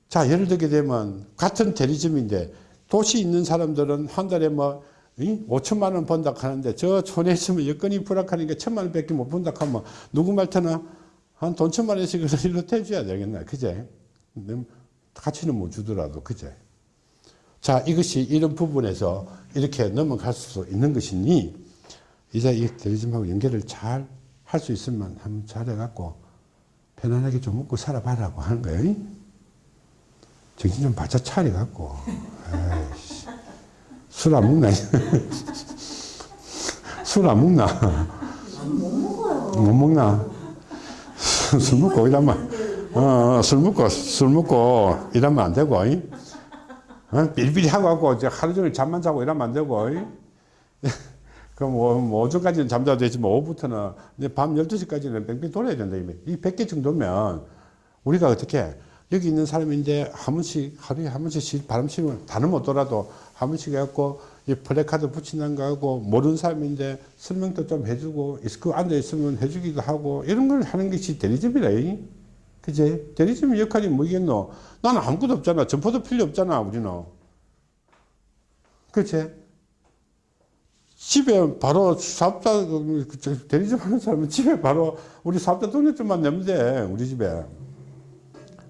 자, 예를 들게 되면 같은 대리점인데 도시 있는 사람들은 한 달에 뭐 5천만 원 번다 하는데 저 촌에 있으면 여건이 불악하니까 천만 원밖에 못 번다 하면 누구 말터나? 한 돈 천만 원씩 일로 대줘야 되겠나? 그제? 가치는 못 주더라도 그제? 자 이것이 이런 부분에서 이렇게 넘어갈 수 있는 것이니 이제 이 대리점하고 연결을 잘 할 수 있으면 한번 잘 해갖고 편안하게 좀 먹고 살아봐라고 하는 거예요. 정신 좀 바짝 차려갖고 술 안 먹나 술 안 먹나 못. 못 먹나 술 먹고 이러면 어, 어, 술 먹고 술 먹고 이러면 안 되고 이? 어? 삘삘 하고 하고 하루 종일 잠만 자고 이러면 안 되고 이? (laughs) 그럼 뭐, 뭐 오전까지는 잠자도 되지만 오후부터는 이제 밤 12시까지는 뺑뺑 돌아야 된다 이 100개 정도면 우리가 어떻게 여기 있는 사람인데 한 번씩 하루에 한 번씩 바람 쐬면 다는 못 돌아도 한 번씩 해갖고 이 플래카드 붙이는 거 하고 모르는 사람인데 설명도 좀 해주고 그 앉아 있으면 해주기도 하고 이런 걸 하는 것이 대리점이라 이. 그제? 대리점 역할이 뭐겠노? 나는 아무것도 없잖아. 점포도 필요 없잖아 우리는. 그치 집에 바로 사업자 그 대리점 하는 사람은 집에 바로 우리 사업자 등록증만 내면 돼 우리 집에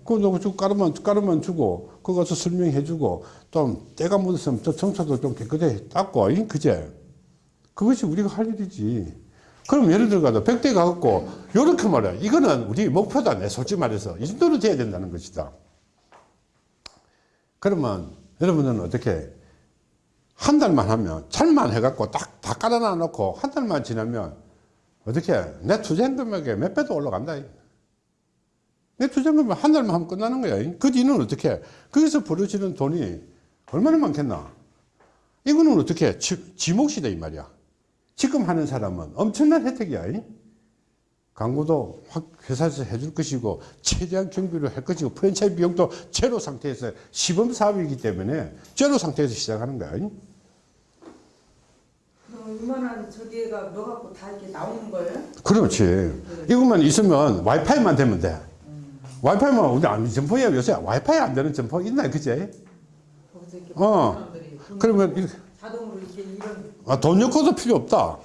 그거 누구 주고 까르면 까르면 주고 가서 설명해 주고 또 때가 묻었으면 저 청소도 좀 깨끗하게 닦고 이? 그제? 그것이 우리가 할 일이지. 그럼 예를 들어가도 백대 가갖고 요렇게 말해. 이거는 우리 목표다. 내 솔직히 말해서. 이 정도는 돼야 된다는 것이다. 그러면 여러분은 어떻게 한 달만 하면 잘만 해갖고 딱 다 깔아놔 놓고 한 달만 지나면 어떻게 내 투자한 금액에 몇 배도 올라간다 내 금액 한 달만 하면 끝나는 거야 그 뒤는 어떻게 거기서 벌어지는 돈이 얼마나 많겠나 이거는 어떻게 지, 지목시다 이 말이야 지금 하는 사람은 엄청난 혜택이야 이? 광고도 확 회사에서 해줄 것이고 최대한 경비를 할 것이고 프랜차이즈 비용도 제로 상태에서 시범 사업이기 때문에 제로 상태에서 시작하는 거야 이만한 저 뒤에가 넣어갖고 다 이렇게 나오는 거예요? 그렇지. 이것만 있으면 와이파이만 되면 돼. 와이파이만 우리 안 점포에 요새 와이파이 안 되는 점포 있나 그제? 어. 그러면 이렇게, 자동으로 이렇게 이런 아, 돈 넣고도 필요 없다.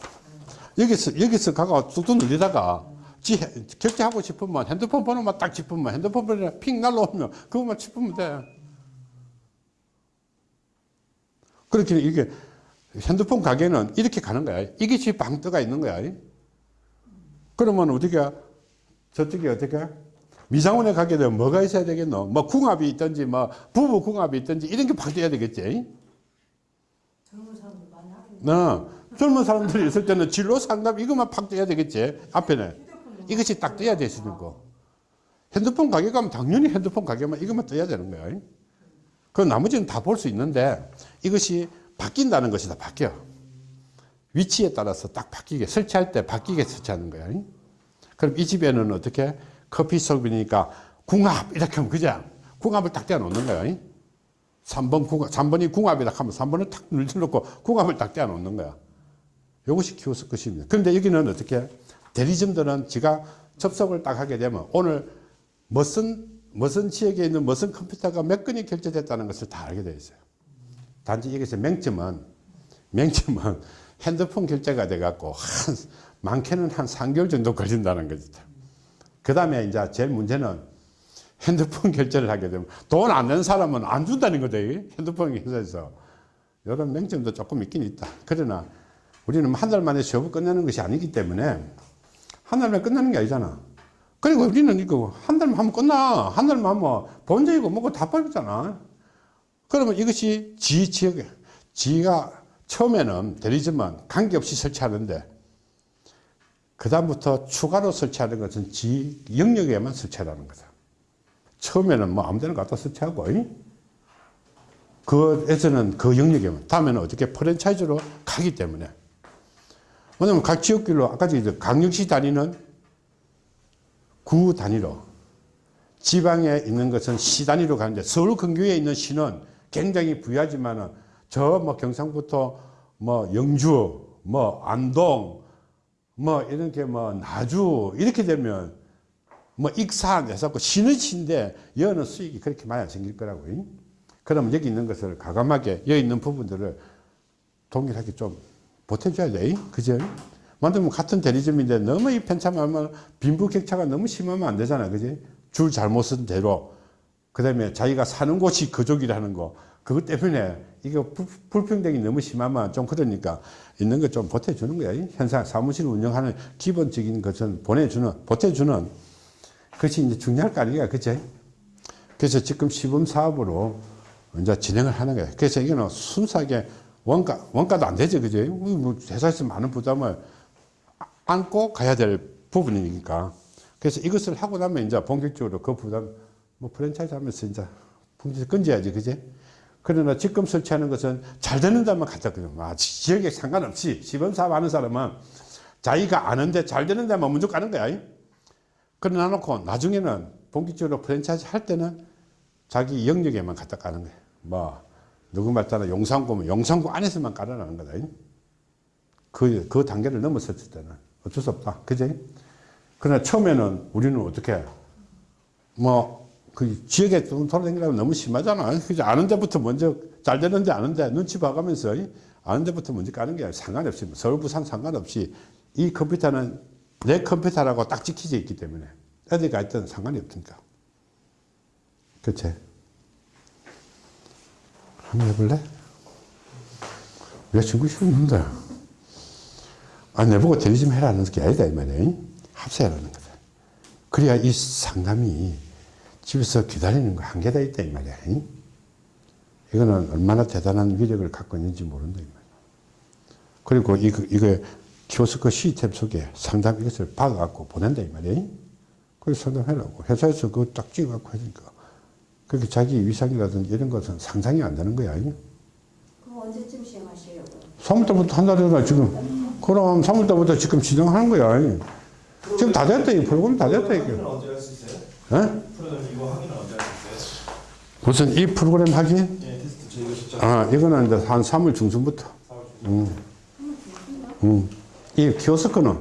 여기서 여기서 가가 뚝뚝 눌리다가 지 해- 결제하고 싶으면 핸드폰 번호만 딱 짚으면 핸드폰 번호 핑 날라오면 그것만 짚으면 돼. 그렇게 이게 핸드폰 가게는 이렇게 가는 거야. 이게 방 떠가 있는 거야. 그러면 우리가 저쪽에 어떻게 미장원에 가게 되면 뭐가 있어야 되겠노? 뭐 궁합이 있든지 뭐 부부 궁합이 있든지 이런 게 바뀌어야 되겠지. 젊은 사람들 많이 어, 젊은 사람들이 있을 때는 진로 상담 이것만 팍 떠야 되겠지. 앞에는 이것이 딱 떠야 되시는 거. 핸드폰 가게 가면 당연히 핸드폰 가게만 이것만 떠야 되는 거야. 그 나머지는 다 볼 수 있는데 이것이 바뀐다는 것이다. 바뀌어. 위치에 따라서 딱 바뀌게 설치할 때 바뀌게 설치하는 거야. 그럼 이 집에는 어떻게 커피숍이니까 궁합 이렇게 하면 그죠? 궁합을 딱 떼어 놓는 거야. 3번 궁합, 3번이 궁합이다 하면 3번을 탁 눌러놓고 궁합을 딱 떼어 놓는 거야. 이것이 키오스크 것입니다. 그런데 여기는 어떻게 대리점들은 지가 접속을 딱 하게 되면 오늘 무슨 무슨 지역에 있는 무슨 컴퓨터가 몇 건이 결제됐다는 것을 다 알게 되어 있어요. 단지 여기서 맹점은 맹점은 (laughs) 핸드폰 결제가 돼 갖고 한 많게는 한 3개월 정도 걸린다는 거죠. 그 다음에 이제 제일 문제는 핸드폰 (laughs) 결제를 하게 되면 돈 안 낸 사람은 안 준다는. 이 핸드폰 회사에서. 이런 맹점도 조금 있긴 있다. 그러나 우리는 한 달 만에 시험을 끝내는 것이 아니기 때문에 한 달만 끝나는 게 아니잖아. 그리고 우리는 이거 한 달만 하면 끝나. 한 달만 하면 본적이고 뭐고 다 빠졌잖아. 그러면 이것이 지 지역에, 지가 처음에는 대리점은 관계없이 설치하는데, 그 다음부터 추가로 설치하는 것은 지 영역에만 설치하라는 거다. 처음에는 뭐 아무 데나 갖다 설치하고, 이? 그에서는 그 영역에만, 다음에는 어떻게 프랜차이즈로 가기 때문에. 왜냐면 각 지역별로, 아까 이제 강력시 단위는 구 단위로, 지방에 있는 것은 시 단위로 가는데 서울 근교에 있는 시는 굉장히 부유하지만은 저 뭐 경상부터 뭐 영주, 뭐 안동, 뭐 이렇게 뭐 나주 이렇게 되면 뭐 익산 해서 신의 시인데 여는 수익이 그렇게 많이 안 생길 거라고. 요 그러면 여기 있는 것을 가감하게 여기 있는 부분들을 동일하게 좀 보태줘야 돼. 그죠? 만들면 같은 대리점인데 너무 이 편차하면 빈부격차가 너무 심하면 안 되잖아. 그지? 줄 잘못 쓴 대로. 그 다음에 자기가 사는 곳이 그족이라는 거. 그것 때문에 불- 불평등이 너무 심하면 좀 그러니까 있는 거 좀 보태주는 거야. 현상 사무실 운영하는 기본적인 것은 보내주는, 보태주는 그것이 이제 중요할 거 아니야. 그치? 그래서 지금 시범 사업으로 이제 진행을 하는 거예요. 그래서 이거는 순수하게 원가, 원가도 안 되죠. 그죠? 뭐 회사에서 많은 부담을 안고 가야 될 부분이니까. 그래서 이것을 하고 나면 이제 본격적으로 그 부담, 뭐 프랜차이즈 하면서 이제 풍지 끊져야지. 그지? 그러나 지금 설치하는 것은 잘 되는 데만 갖다 그냥 아, 지- 지역에 상관없이 시범사업 하는 사람은 자기가 아는데 잘 되는 데만 먼저 가는 거야. 그러나 놓고 나중에는 본격적으로 프랜차이즈 할 때는 자기 영역에만 갖다 까는 거야. 뭐, 누구 말따라 용산구면 용산구 안에서만 깔아나는 거다. 그, 그 단계를 넘었을 때는 어쩔 수 없다. 그지? 그러나 처음에는 우리는 어떻게, 뭐, 그 지역에 좀 돌아다니려면 너무 심하잖아. 그죠? 아는 데부터 먼저 잘 되는데 아는데 눈치 봐가면서 이 아는 데부터 먼저 까는 게 상관없이, 뭐 서울, 부산 상관없이 이 컴퓨터는 내 컴퓨터라고 딱 찍혀져 있기 때문에 어디 가 있든 상관이 없으니까. 그치? 한번 해볼래? 여자친구 싫었는데. 아, 내보고 대리 좀 해라는 게 아니다, 이 말이야. 합세하라는 거다. 그래야 이 상담이 집에서 기다리는 거 한계다 있다, 이 말이야. 이거는 얼마나 대단한 위력을 갖고 있는지 모른다, 이 말이야. 그리고 이거, 이거 키오스크 시스템 속에 상담 이것을 박아갖고 보낸다, 이 말이야. 그래서 상담해라고. 회사에서 그거 딱 찍어갖고 하니까. 그렇게 자기 위상이라든지 이런 것은 상상이 안 되는 거야. 그럼 언제쯤 시행하시려고요? 3월달부터 한달 전에 지금. 그럼 3월달부터 지금 진행하는 거야. 지금 다 됐다. 이 프로그램 다 됐다. 이게. 확인은 언제 할수 있어요? 예? 프로그램 이거 확인은 언제 할 수 있어요? 무슨 이 프로그램 하기? 예, 테스트 저희가 직접 아, 이거는 이제 한 3월 중순부터. 음. 음. 이 키오스크는.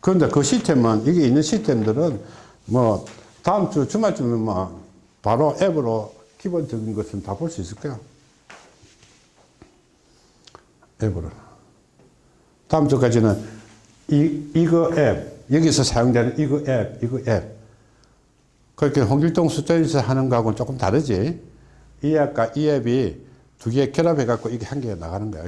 그런데 그 시스템은, 이게 있는 시스템들은 뭐, 다음 주 주말쯤에 뭐, 바로 앱으로 기본적인 것은 다 볼 수 있을 거야. 앱으로. 다음 주까지는 이, 이거 앱, 여기서 사용되는 이거 앱, 이거 앱. 그렇게 홍길동 숫자에서 하는 거하고는 조금 다르지. 이 앱과 이 앱이 두 개 결합해갖고 이게 한 개가 나가는 거야.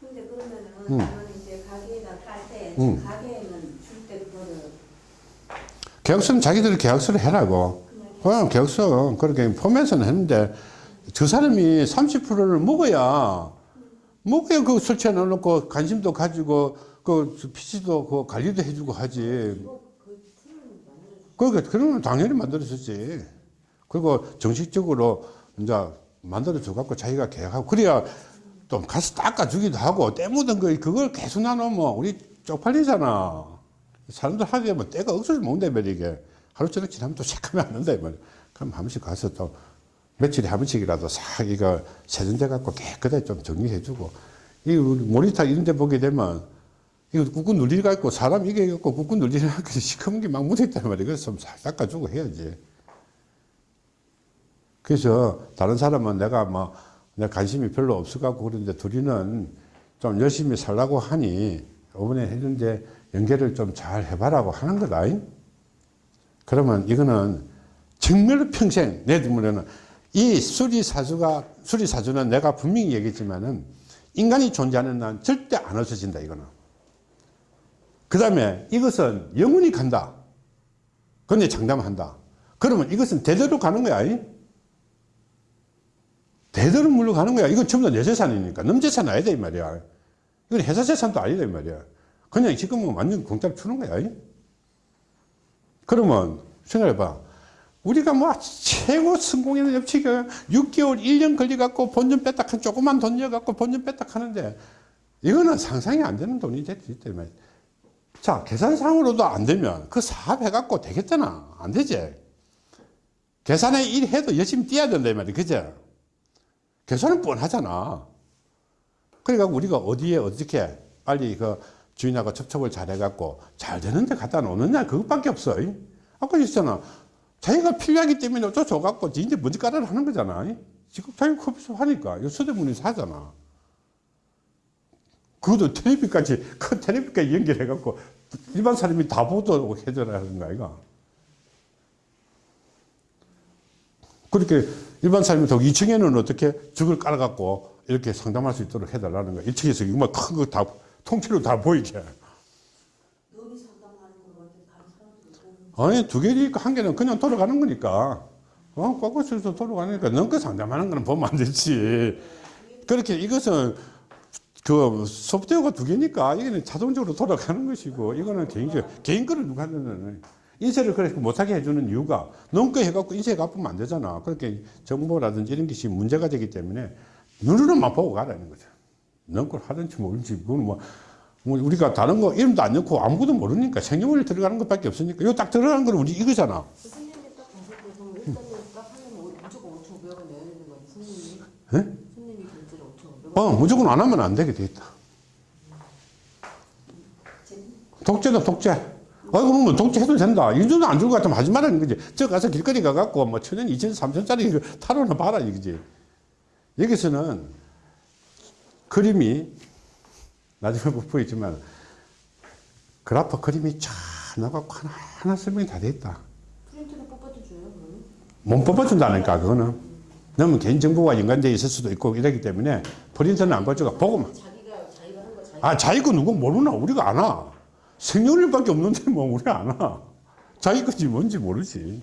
근데 그러면은 음. 이제 가게에다 깔때 음. 가게에는 줄때 그거를 계약서는 자기들이 계약서를 해라고. 어, 계약서. 그렇게 포맷은 했는데, 저 사람이 30%를 먹어야, 먹어야 그 설치해 놓고 관심도 가지고, 그 PC도 그 관리도 해주고 하지. 그러니까, 그러면 당연히 만들어주지. 그리고 정식적으로 이제 만들어줘 갖고 자기가 계약하고, 그래야 또 가서 닦아주기도 하고, 때 묻은 거, 그걸 계속 나누면 우리 쪽팔리잖아. 사람들 하기에 뭐 때가 억수로 말이야, 이게. 하루 종일 지나면 또 체크하면 안 된다, 이 말이야. 그럼 한 번씩 가서 또 며칠에 한 번씩이라도 싹 이거 세정돼 갖고 깨끗하게 좀 정리해주고. 이 우리 모니터 이런 데 보게 되면 이거 꾹꾹 눌리가 있고 사람 이게 있고 꾹꾹 눌리가 있고 시커먼 게 막 묻어있단 말이야. 그래서 좀싹 닦아주고 해야지. 그래서 다른 사람은 내가 뭐, 내 관심이 별로 없어갖고 그런데 둘이는 좀 열심히 살라고 하니 이번에 했는데 연계를 좀 잘 해봐라고 하는 거다. 그러면 이거는 정말로 평생 내 눈물에는 이 수리사주가, 수리사주는 내가 분명히 얘기했지만은 인간이 존재하는 난 절대 안 없어진다, 이거는. 그 다음에 이것은 영원히 간다. 그런데 장담한다. 그러면 이것은 대대로 가는 거야. 이? 대대로 물러가는 거야. 이건 전부 다 내 재산이니까. 남 재산 아니다, 이 말이야. 이건 회사 재산도 아니다, 이 말이야. 그냥 지금은 완전 공짜로 주는 거야. 이? 그러면 생각해봐. 우리가 뭐 최고 성공하는 업체가 6개월, 1년 걸려갖고 본전 뺐다 한 조그만 돈 넣어갖고 본전 뺐다 하는데 이거는 상상이 안 되는 돈이 됐기 때문에. 자, 계산상으로도 안 되면 그 사업 해갖고 되겠잖아. 안 되지. 계산에 일 해도 열심히 뛰어야 된다, 이 말이야. 그죠? 계산은 뻔하잖아. 그러니까 우리가 어디에 어떻게 빨리 그 주인하고 접촉을 잘 해갖고 잘 되는데 갖다 놓느냐, 그것밖에 없어. 아까 있잖아. 자기가 필요하기 때문에 어쩔 수 없갖고 이제 먼저 깔아라 하는 거잖아. 지금 자기 커피숍 하니까 이거 서대문에서 하잖아. 그것도 텔레비까지 큰 텔레비까지 연결해 갖고 일반 사람이 다 보도록 해줘라 하는 거 아이가. 그렇게 일반 사람이 더 2층에는 어떻게 죽을 깔아갖고 이렇게 상담할 수 있도록 해달라는 거야. 1층에서 이거 큰거 다 통째로 다 보이게. 아니 두 개니까 한 개는 그냥 돌아가는 거니까 어 꽉꽉해서 돌아가니까 넘거 상담하는 거는 보면 안 되지 그렇게 이것은 그 소프트웨어가 두 개니까 이거는 자동적으로 돌아가는 것이고 이거는 개인적 개인 거를 누가 하는 인쇄를 그렇게 못하게 해주는 이유가 넘거 해갖고 인쇄 갚으면 안 되잖아 그렇게 정보라든지 이런 것이 문제가 되기 때문에 눈으로만 보고 가라는 거죠 넘걸 하든지 모르든지 그건 뭐뭐 우리가 다른 거 이름도 안 넣고 아무것도 모르니까 생년월일 들어가는 것밖에 없으니까 이거 딱 들어가는 건 우리 이거잖아. 선생님이 딱 봤을 때 그럼 일단은 딱 하면 뭐 무조건 5,500원 내야 되는 거예요, 선생님이? 예? 어, 무조건 안 하면 안 되게 돼 있다. 독재다, 독재. 아이고, 뭐, 독재해도 된다. 이 정도 안 주고 같으면 하지 말라는 거지. 저 가서 길거리 가갖고, 뭐, 천원, 이천, 삼천짜리 타로나 봐라, 이거지. 여기서는 그림이, 나중에 못 보이지만, 그래프 그림이 쫙 나가고 하나 하나 설명이 다 돼 있다. 프린트를 뽑아도 줘요, 그러면? 못 뽑아준다니까, 그거는. 너무 개인정보와 연관되어 있을 수도 있고 이러기 때문에 프린터는 안 가져가 보고만. 아, 자기 거 누구 모르나? 우리가 아나. 생년월일밖에 없는데 뭐 우리 아나. 자기 건지 뭔지 모르지.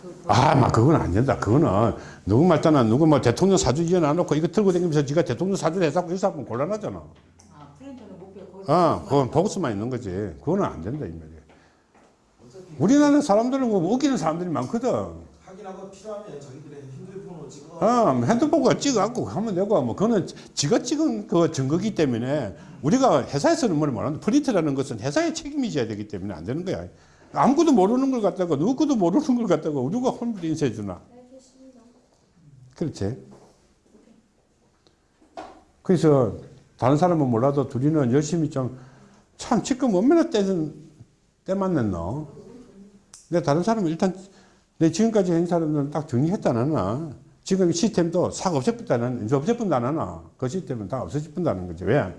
그, 아, 막 그건 안 된다. 그거는 누구 말잖아. 누구 뭐 대통령 사주 이어놔놓고 이거 들고 다니면서 지가 대통령 사주를 해서 이사 하면 곤란하잖아. 아 프린터는 못 거기서 아, 그건 보고서만 있는 거지. 그거는 안 된다, 이 말이야. 우리나라 사람들은 뭐 웃기는 사람들이 많거든. 확인하고 필요하면 자기들의 핸드폰으로 찍어. 아, 핸드폰과 찍어갖고 하면 되고, 뭐, 그거는 지가 찍은 그 증거기 때문에 우리가 회사에서는 뭘 말하는데 프린트라는 것은 회사의 책임이져야 되기 때문에 안 되는 거야. 아무것도 모르는 걸 갖다가, 누구도 모르는 걸 갖다가 누가 홈플 인쇄해 주나. 그렇지. 그래서 다른 사람은 몰라도 둘이는 열심히 좀, 참, 지금 얼마나 때는, 때 맞냈노? 근데 다른 사람은 일단, 내 지금까지 한 사람들은 딱 정리했다 나나. 지금 시스템도 싹 없애뿐다는, 이제 없애뿐다 나나. 그 시스템은 다 없어질뿐다는 거지. 왜?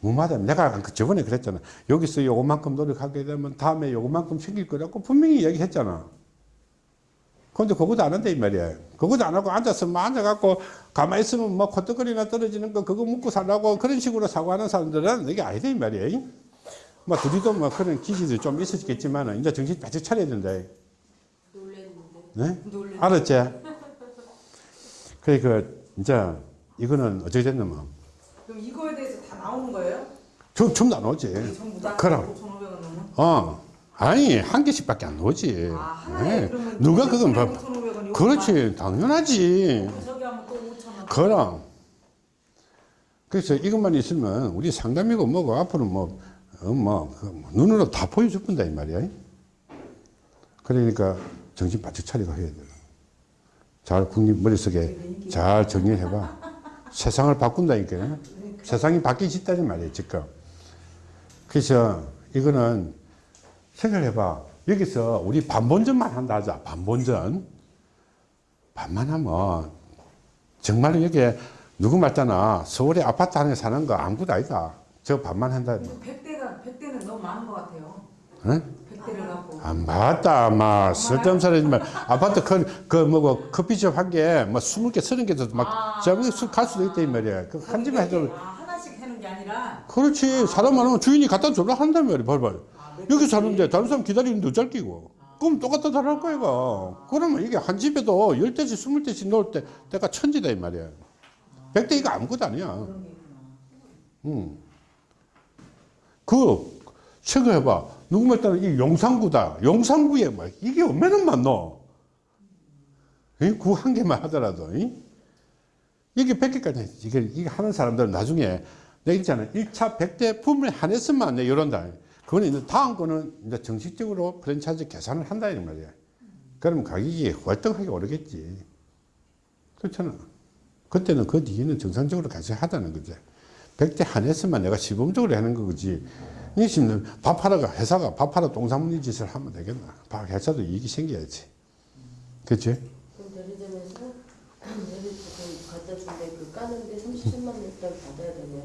무마다 내가 그 저번에 그랬잖아. 여기서 요것만큼 노력하게 되면 다음에 요것만큼 생길 거라고 분명히 얘기했잖아. 근데 그것도 안 한다 이 말이야. 그것도 안 하고 앉아서 막 앉아갖고 가만히 있으면 뭐 코떡거리나 떨어지는 거 그거 먹고 살라고 그런 식으로 사고하는 사람들은 이게 아니다 이 말이야. 뭐 둘이도 뭐 그런 기질이 좀 있었겠지만 이제 정신 바짝 차려야 된다. 놀랬는데. 네? 놀랬는데. 알았지? 그러니까 이제 이거는 어떻게 됐냐면 그럼 이거에 대해서 다 나오는 거예요? 전 전부 다 나오지. 그럼. 5,500원 넘는? 어. 아니 한 개씩밖에 안 나오지. 아 네. 누가 그건 봐. 5,500원 그렇지 당연하지. 저기 하면 또 5,000원 그럼. 그래서 이것만 있으면 우리 상담이고 뭐고 앞으로 뭐, 어, 뭐, 그뭐 눈으로 다 보여줄 뿐다, 이 말이야. 그러니까 정신 바짝 차리고 해야 돼. 잘 국립 머릿속에 잘 정리해봐. 세상을 바꾼다니까. 세상이 바뀌어진다는 말이야, 지금. 그래서 이거는 생각해봐. 여기서 우리 반본전만 한다 하자. 반본전. 반만 하면 정말 여기에 누구 말잖아. 서울에 아파트 안에 사는 거 아무것도 아니다. 저 반만 한다. 100대가 100대는 너무 많은 것 같아요 응? 100대를 갖고 안 맞다. 막 쓸데없는 소리지만 아파트 큰, 그 뭐고 커피숍 한 개, 뭐 스물 개, 서른 개도 막 저기 갈 수도 있다 이 말이야. 그 한 집에 해도 아 하나씩 하는 게 아니라 그렇지. 사람 많으면 주인이 갖다 줘라 한단 말이야. 벌벌. 여기 사는데 다른 사람 기다리는데 어쩔 끼고. 그럼 똑같다 다를 거야, 이거. 그러면 이게 한 집에도 열 대씩, 스물 대씩 넣을 때, 때가 천지다, 이 말이야. 백대 이거 아무것도 아니야. 응. 그, 생각해봐. 누구 말따는 이 용산구다. 용산구에 뭐, 이게 얼마나 많노? 구한 개만 하더라도, 이? 이게 100개까지, 이게, 하는 사람들은 나중에, 내가 있잖아. 1차 100대 품을 한해서만 내 이런다. 그거는 다음 거는 이제 정식적으로 프랜차이즈 계산을 한다, 이 말이야. 그러면 가격이 월등하게 오르겠지. 그렇잖아. 그때는 그 뒤에는 정상적으로 같이 하다는 거지. 100대 한해서만 내가 시범적으로 하는 거지. 이 지금 밥하러가 회사가 밥하러 똥사무니 짓을 하면 되겠나? 밥 회사도 이익이 생겨야지. 그치? 그럼 대리점에서 대리 (clears throat) 그 갖다 준데 그 까는데 33만 일단 받아야 되네요.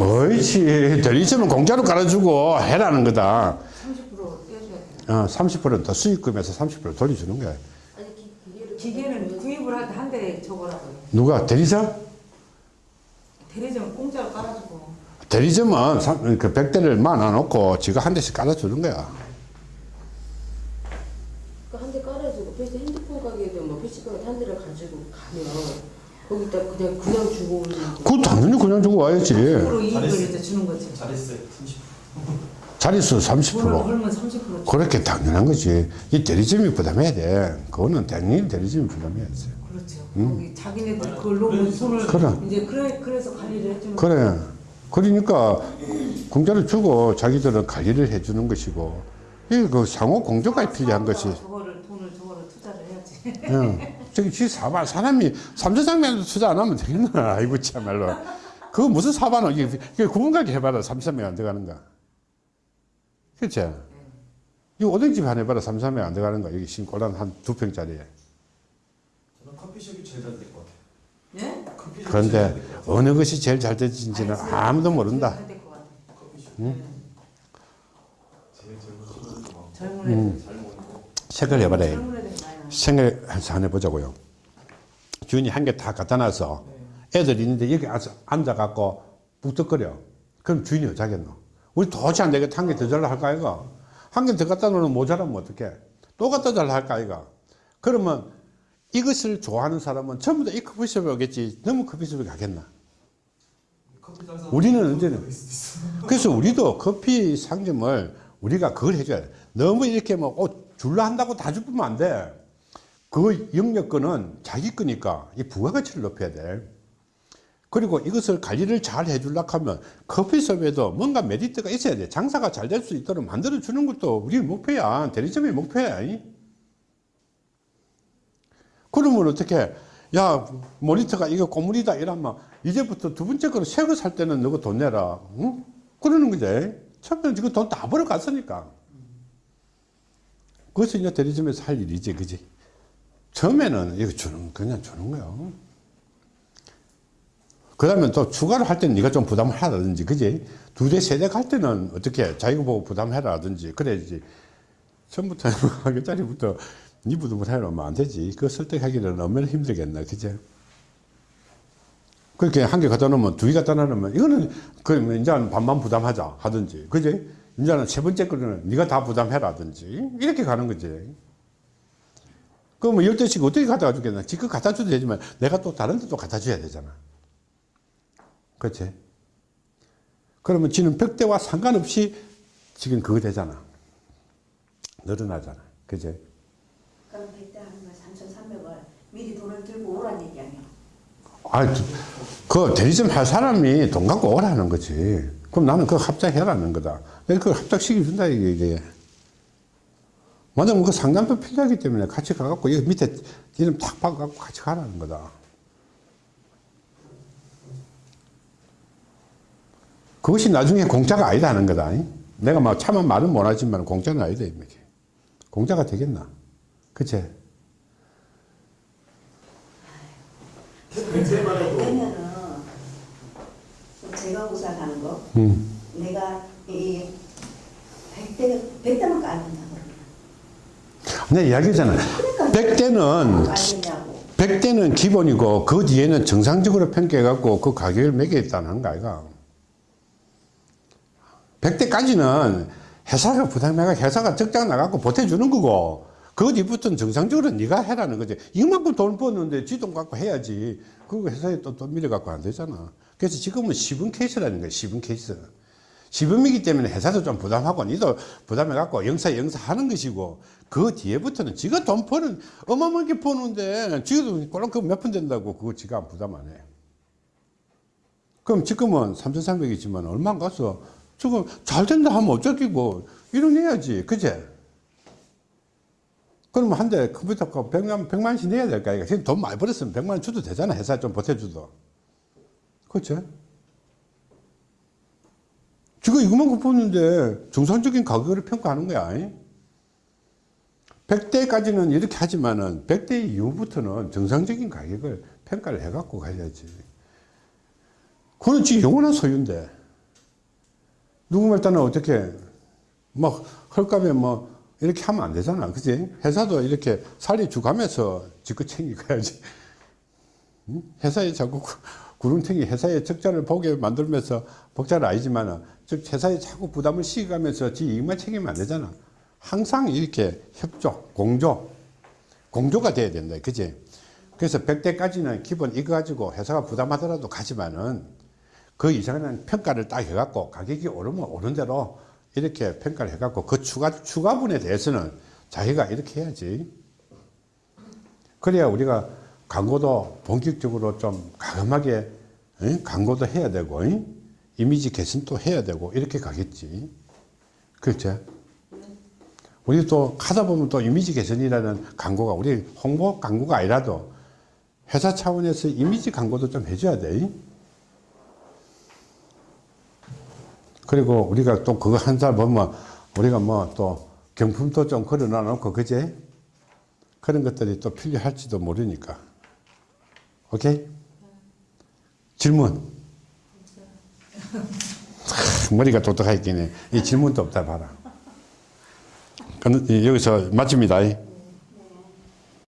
옳지. 대리점은 공짜로 깔아주고 해라는 거다. 30% 떼줘야 돼. 어, 30%더 수익금에서 30% 돌려주는 거야. 아니 기, 기계를 기계는 구입을 할 때 한 대 저거라고요. 누가? 대리점? 대리점 공짜로 깔아주고. 대리점은 삼- 그 100대를 만나놓고 지가 한 대씩 깔아주는 거야. 그 한 대 깔아주고 PC 핸드폰 가게도 뭐 PC방에 한 대를 가지고 가면 거기다 그냥 그냥 주고 오는 거. 그 당연히 그냥 주고 와야지. 10% 이익을 잘했어. 이제 주는 거지. 잘했어요. 30. 자릿수 돈을 30%. 벌면 30% 그렇게 당연한 거지. 이 대리점이 부담해야 돼. 그거는 당연히 대리점이 부담해야지. 거기 자기네들 그걸로 그래. 손을 그래. 이제 그래 그래서 관리를 해주는 그래. 그러니까 공짜로 주고 자기들은 관리를 해주는 것이고, 이그 상호 공조가 필요한 것이. 저거를 돈을 저거를 투자를 해야지. 예. 저기 지 사반 사람이 삼천장면도 투자 안 하면 되겠나? (laughs) 아이고 참말로. 그거 무슨 사반을 이게, 이게 구분가게 해봐라 삼천명 안 들어가는가? 그렇지? 이 오뎅집 한 해봐라 삼천명 안 들어가는 거 여기 신골란 한 두 평짜리에. 제일 잘 될 것 같아요. 예? 그런데. 어느 것이 제일 잘 되는지는 아무도 모른다. 생각을 해봐라. 애들 많이 나. 생각을 한번 해보자고요. 주인이 한 개 다 갖다 놔서 애들 있는데 여기 앉아, 앉아갖고 북적거려. 그럼 주인이 어쩌겠노? 우리 도저히 안 되겠다. 한 개 더 잘라 할까, 이가? 한개 더 갖다 놓으면 모자라면 어떡해? 또 갖다 잘라 할까, 이가? 그러면 이것을 좋아하는 사람은 전부 다 이 커피숍에 오겠지. 너무 커피숍에 가겠나? 우리는 있어. 그래서 우리도 커피 상점을 우리가 그걸 해줘야 돼. 너무 이렇게 뭐, 어, 줄라 한다고 다 주면 안 돼. 그 영역권은 자기 거니까 이 부가가치를 높여야 돼. 그리고 이것을 관리를 잘 해주려고 하면 커피숍에도 뭔가 메리트가 있어야 돼. 장사가 잘 될 수 있도록 만들어 주는 것도 우리 목표야. 대리점의 목표야. 이. 그러면 어떻게, 야, 모니터가 이거 고물이다 이러면 이제부터 두 번째 거는 새거 살 때는 너가 돈 내라. 응? 그러는 거지. 처음에는 지금 돈 다 벌어갔으니까. 그것이 이제 대리점에서 할 일이지, 그지? 처음에는 이거 주는, 그냥 주는 거야. 그 다음에 또 추가로 할 때는 네가 좀 부담을 하라든지, 그지? 두 대, 세 대 갈 때는 어떻게 자기가 보고 부담해라든지, 그래야지. 처음부터 (laughs) 한 개짜리부터 네 부담을 해놓으면 안 되지. 그거 설득하기는 얼마나 힘들겠나, 그지? 그렇게 한 개 갖다 놓으면 두 개 갖다 놓으면 이거는 그 이제는 반만 부담하자 하든지, 그지? 이제는 세 번째 거는 네가 다 부담해라든지 이렇게 가는 거지. 그러면 열 대씩 어떻게 갖다 주겠나? 지금 갖다 줘도 되지만 내가 또 다른 데 또 갖다 줘야 되잖아. 그렇지? 그러면 지는 벽대와 상관없이 지금 그거 되잖아. 늘어나잖아. 그지? 그럼 100대 하는 거 3,300원 미리 돈을 들고 오란 얘기 아니야. 아, 그 대리점 할 사람이 돈 갖고 오라는 거지. 그럼 나는 그거 합작해라는 거다. 그걸 합작시켜준다, 이게. 이게. 만약 그 상담도 필요하기 때문에 같이 가갖고, 여기 밑에 이름 탁 박아갖고 같이 가라는 거다. 그것이 나중에 공짜가 아니다 하는 거다. 내가 막 차만 말은 못하지만 공짜는 아니다, 이게. 공짜가 되겠나? 그치? 그때만 해도 그러면은 제가 우산하는 거 음. 내가 이 100대 100대만 깔는다 그러면. 내 이야기잖아. 그러니까 100대는 깔느냐고. 100대는 기본이고 그 뒤에는 정상적으로 평가해갖고 그 가격을 매겨있다는 거 아이가 100대까지는 회사가 부담해가 회사가 적장 나갖고 보태주는 거고 그 뒤부터는 정상적으로 네가 해라는 거지. 이만큼 돈 버는데 지 돈 갖고 해야지. 그거 회사에 또, 또 밀어갖고 안 되잖아. 그래서 지금은 시분 케이스라는 거야 시분 케이스. 시범이기 때문에 회사도 좀 부담하고 니도 부담해갖고 영사 영사 하는 것이고 그 뒤에부터는 지가 돈 버는 어마어마하게 버는데 지도 꼴랑 그몇 푼 된다고 그거 지가 안 부담 안 해. 그럼 지금은 3,300이지만 얼마 안 가서 지금 잘 된다 하면 어쩌기고. 이뤄내야지. 그제? 그러면 한 대 컴퓨터 값 100만, 100만원씩 내야 될 거 아이가 지금 돈 많이 벌었으면 100만원 줘도 되잖아 회사 좀 보태줘도 그렇죠? 지금 이것만 뽑는데 정상적인 가격을 평가하는 거야. 100대까지는 이렇게 하지만은 100대 이후부터는 정상적인 가격을 평가를 해갖고 가야지. 그건 지금 영원한 소유인데. 누구 말 따나 어떻게, 막, 헐값에 뭐, 이렇게 하면 안 되잖아. 그지? 회사도 이렇게 살이 주가면서 지껏 챙겨가야지. 응? 회사에 자꾸 구- 구름탱이 회사의 적자를 보게 만들면서 복자는 아니지만, 즉, 회사에 자꾸 부담을 시켜가면서 지 이익만 챙기면 안 되잖아. 항상 이렇게 협조, 공조, 공조가 돼야 된다. 그지? 그래서 100대까지는 기본 이거 가지고 회사가 부담하더라도 가지만은 그 이상은 평가를 딱 해갖고 가격이 오르면 오른 대로 이렇게 평가를 해갖고 그 추가, 추가분에 대해서는 자기가 이렇게 해야지. 그래야 우리가 광고도 본격적으로 좀 가감하게 응? 광고도 해야 되고 응? 이미지 개선도 해야 되고 이렇게 가겠지. 그렇죠? 우리 또 하다 보면 또 이미지 개선이라는 광고가 우리 홍보 광고가 아니라도 회사 차원에서 이미지 광고도 좀 해줘야 돼. 그리고 우리가 또 그거 한 살 보면 우리가 뭐 또 경품도 좀 걸어놔 놓고 그제 그런 것들이 또 필요할지도 모르니까. 오케이? 질문. 하, 머리가 똑똑하겠네. 이 질문도 없다 봐라. 여기서 마칩니다.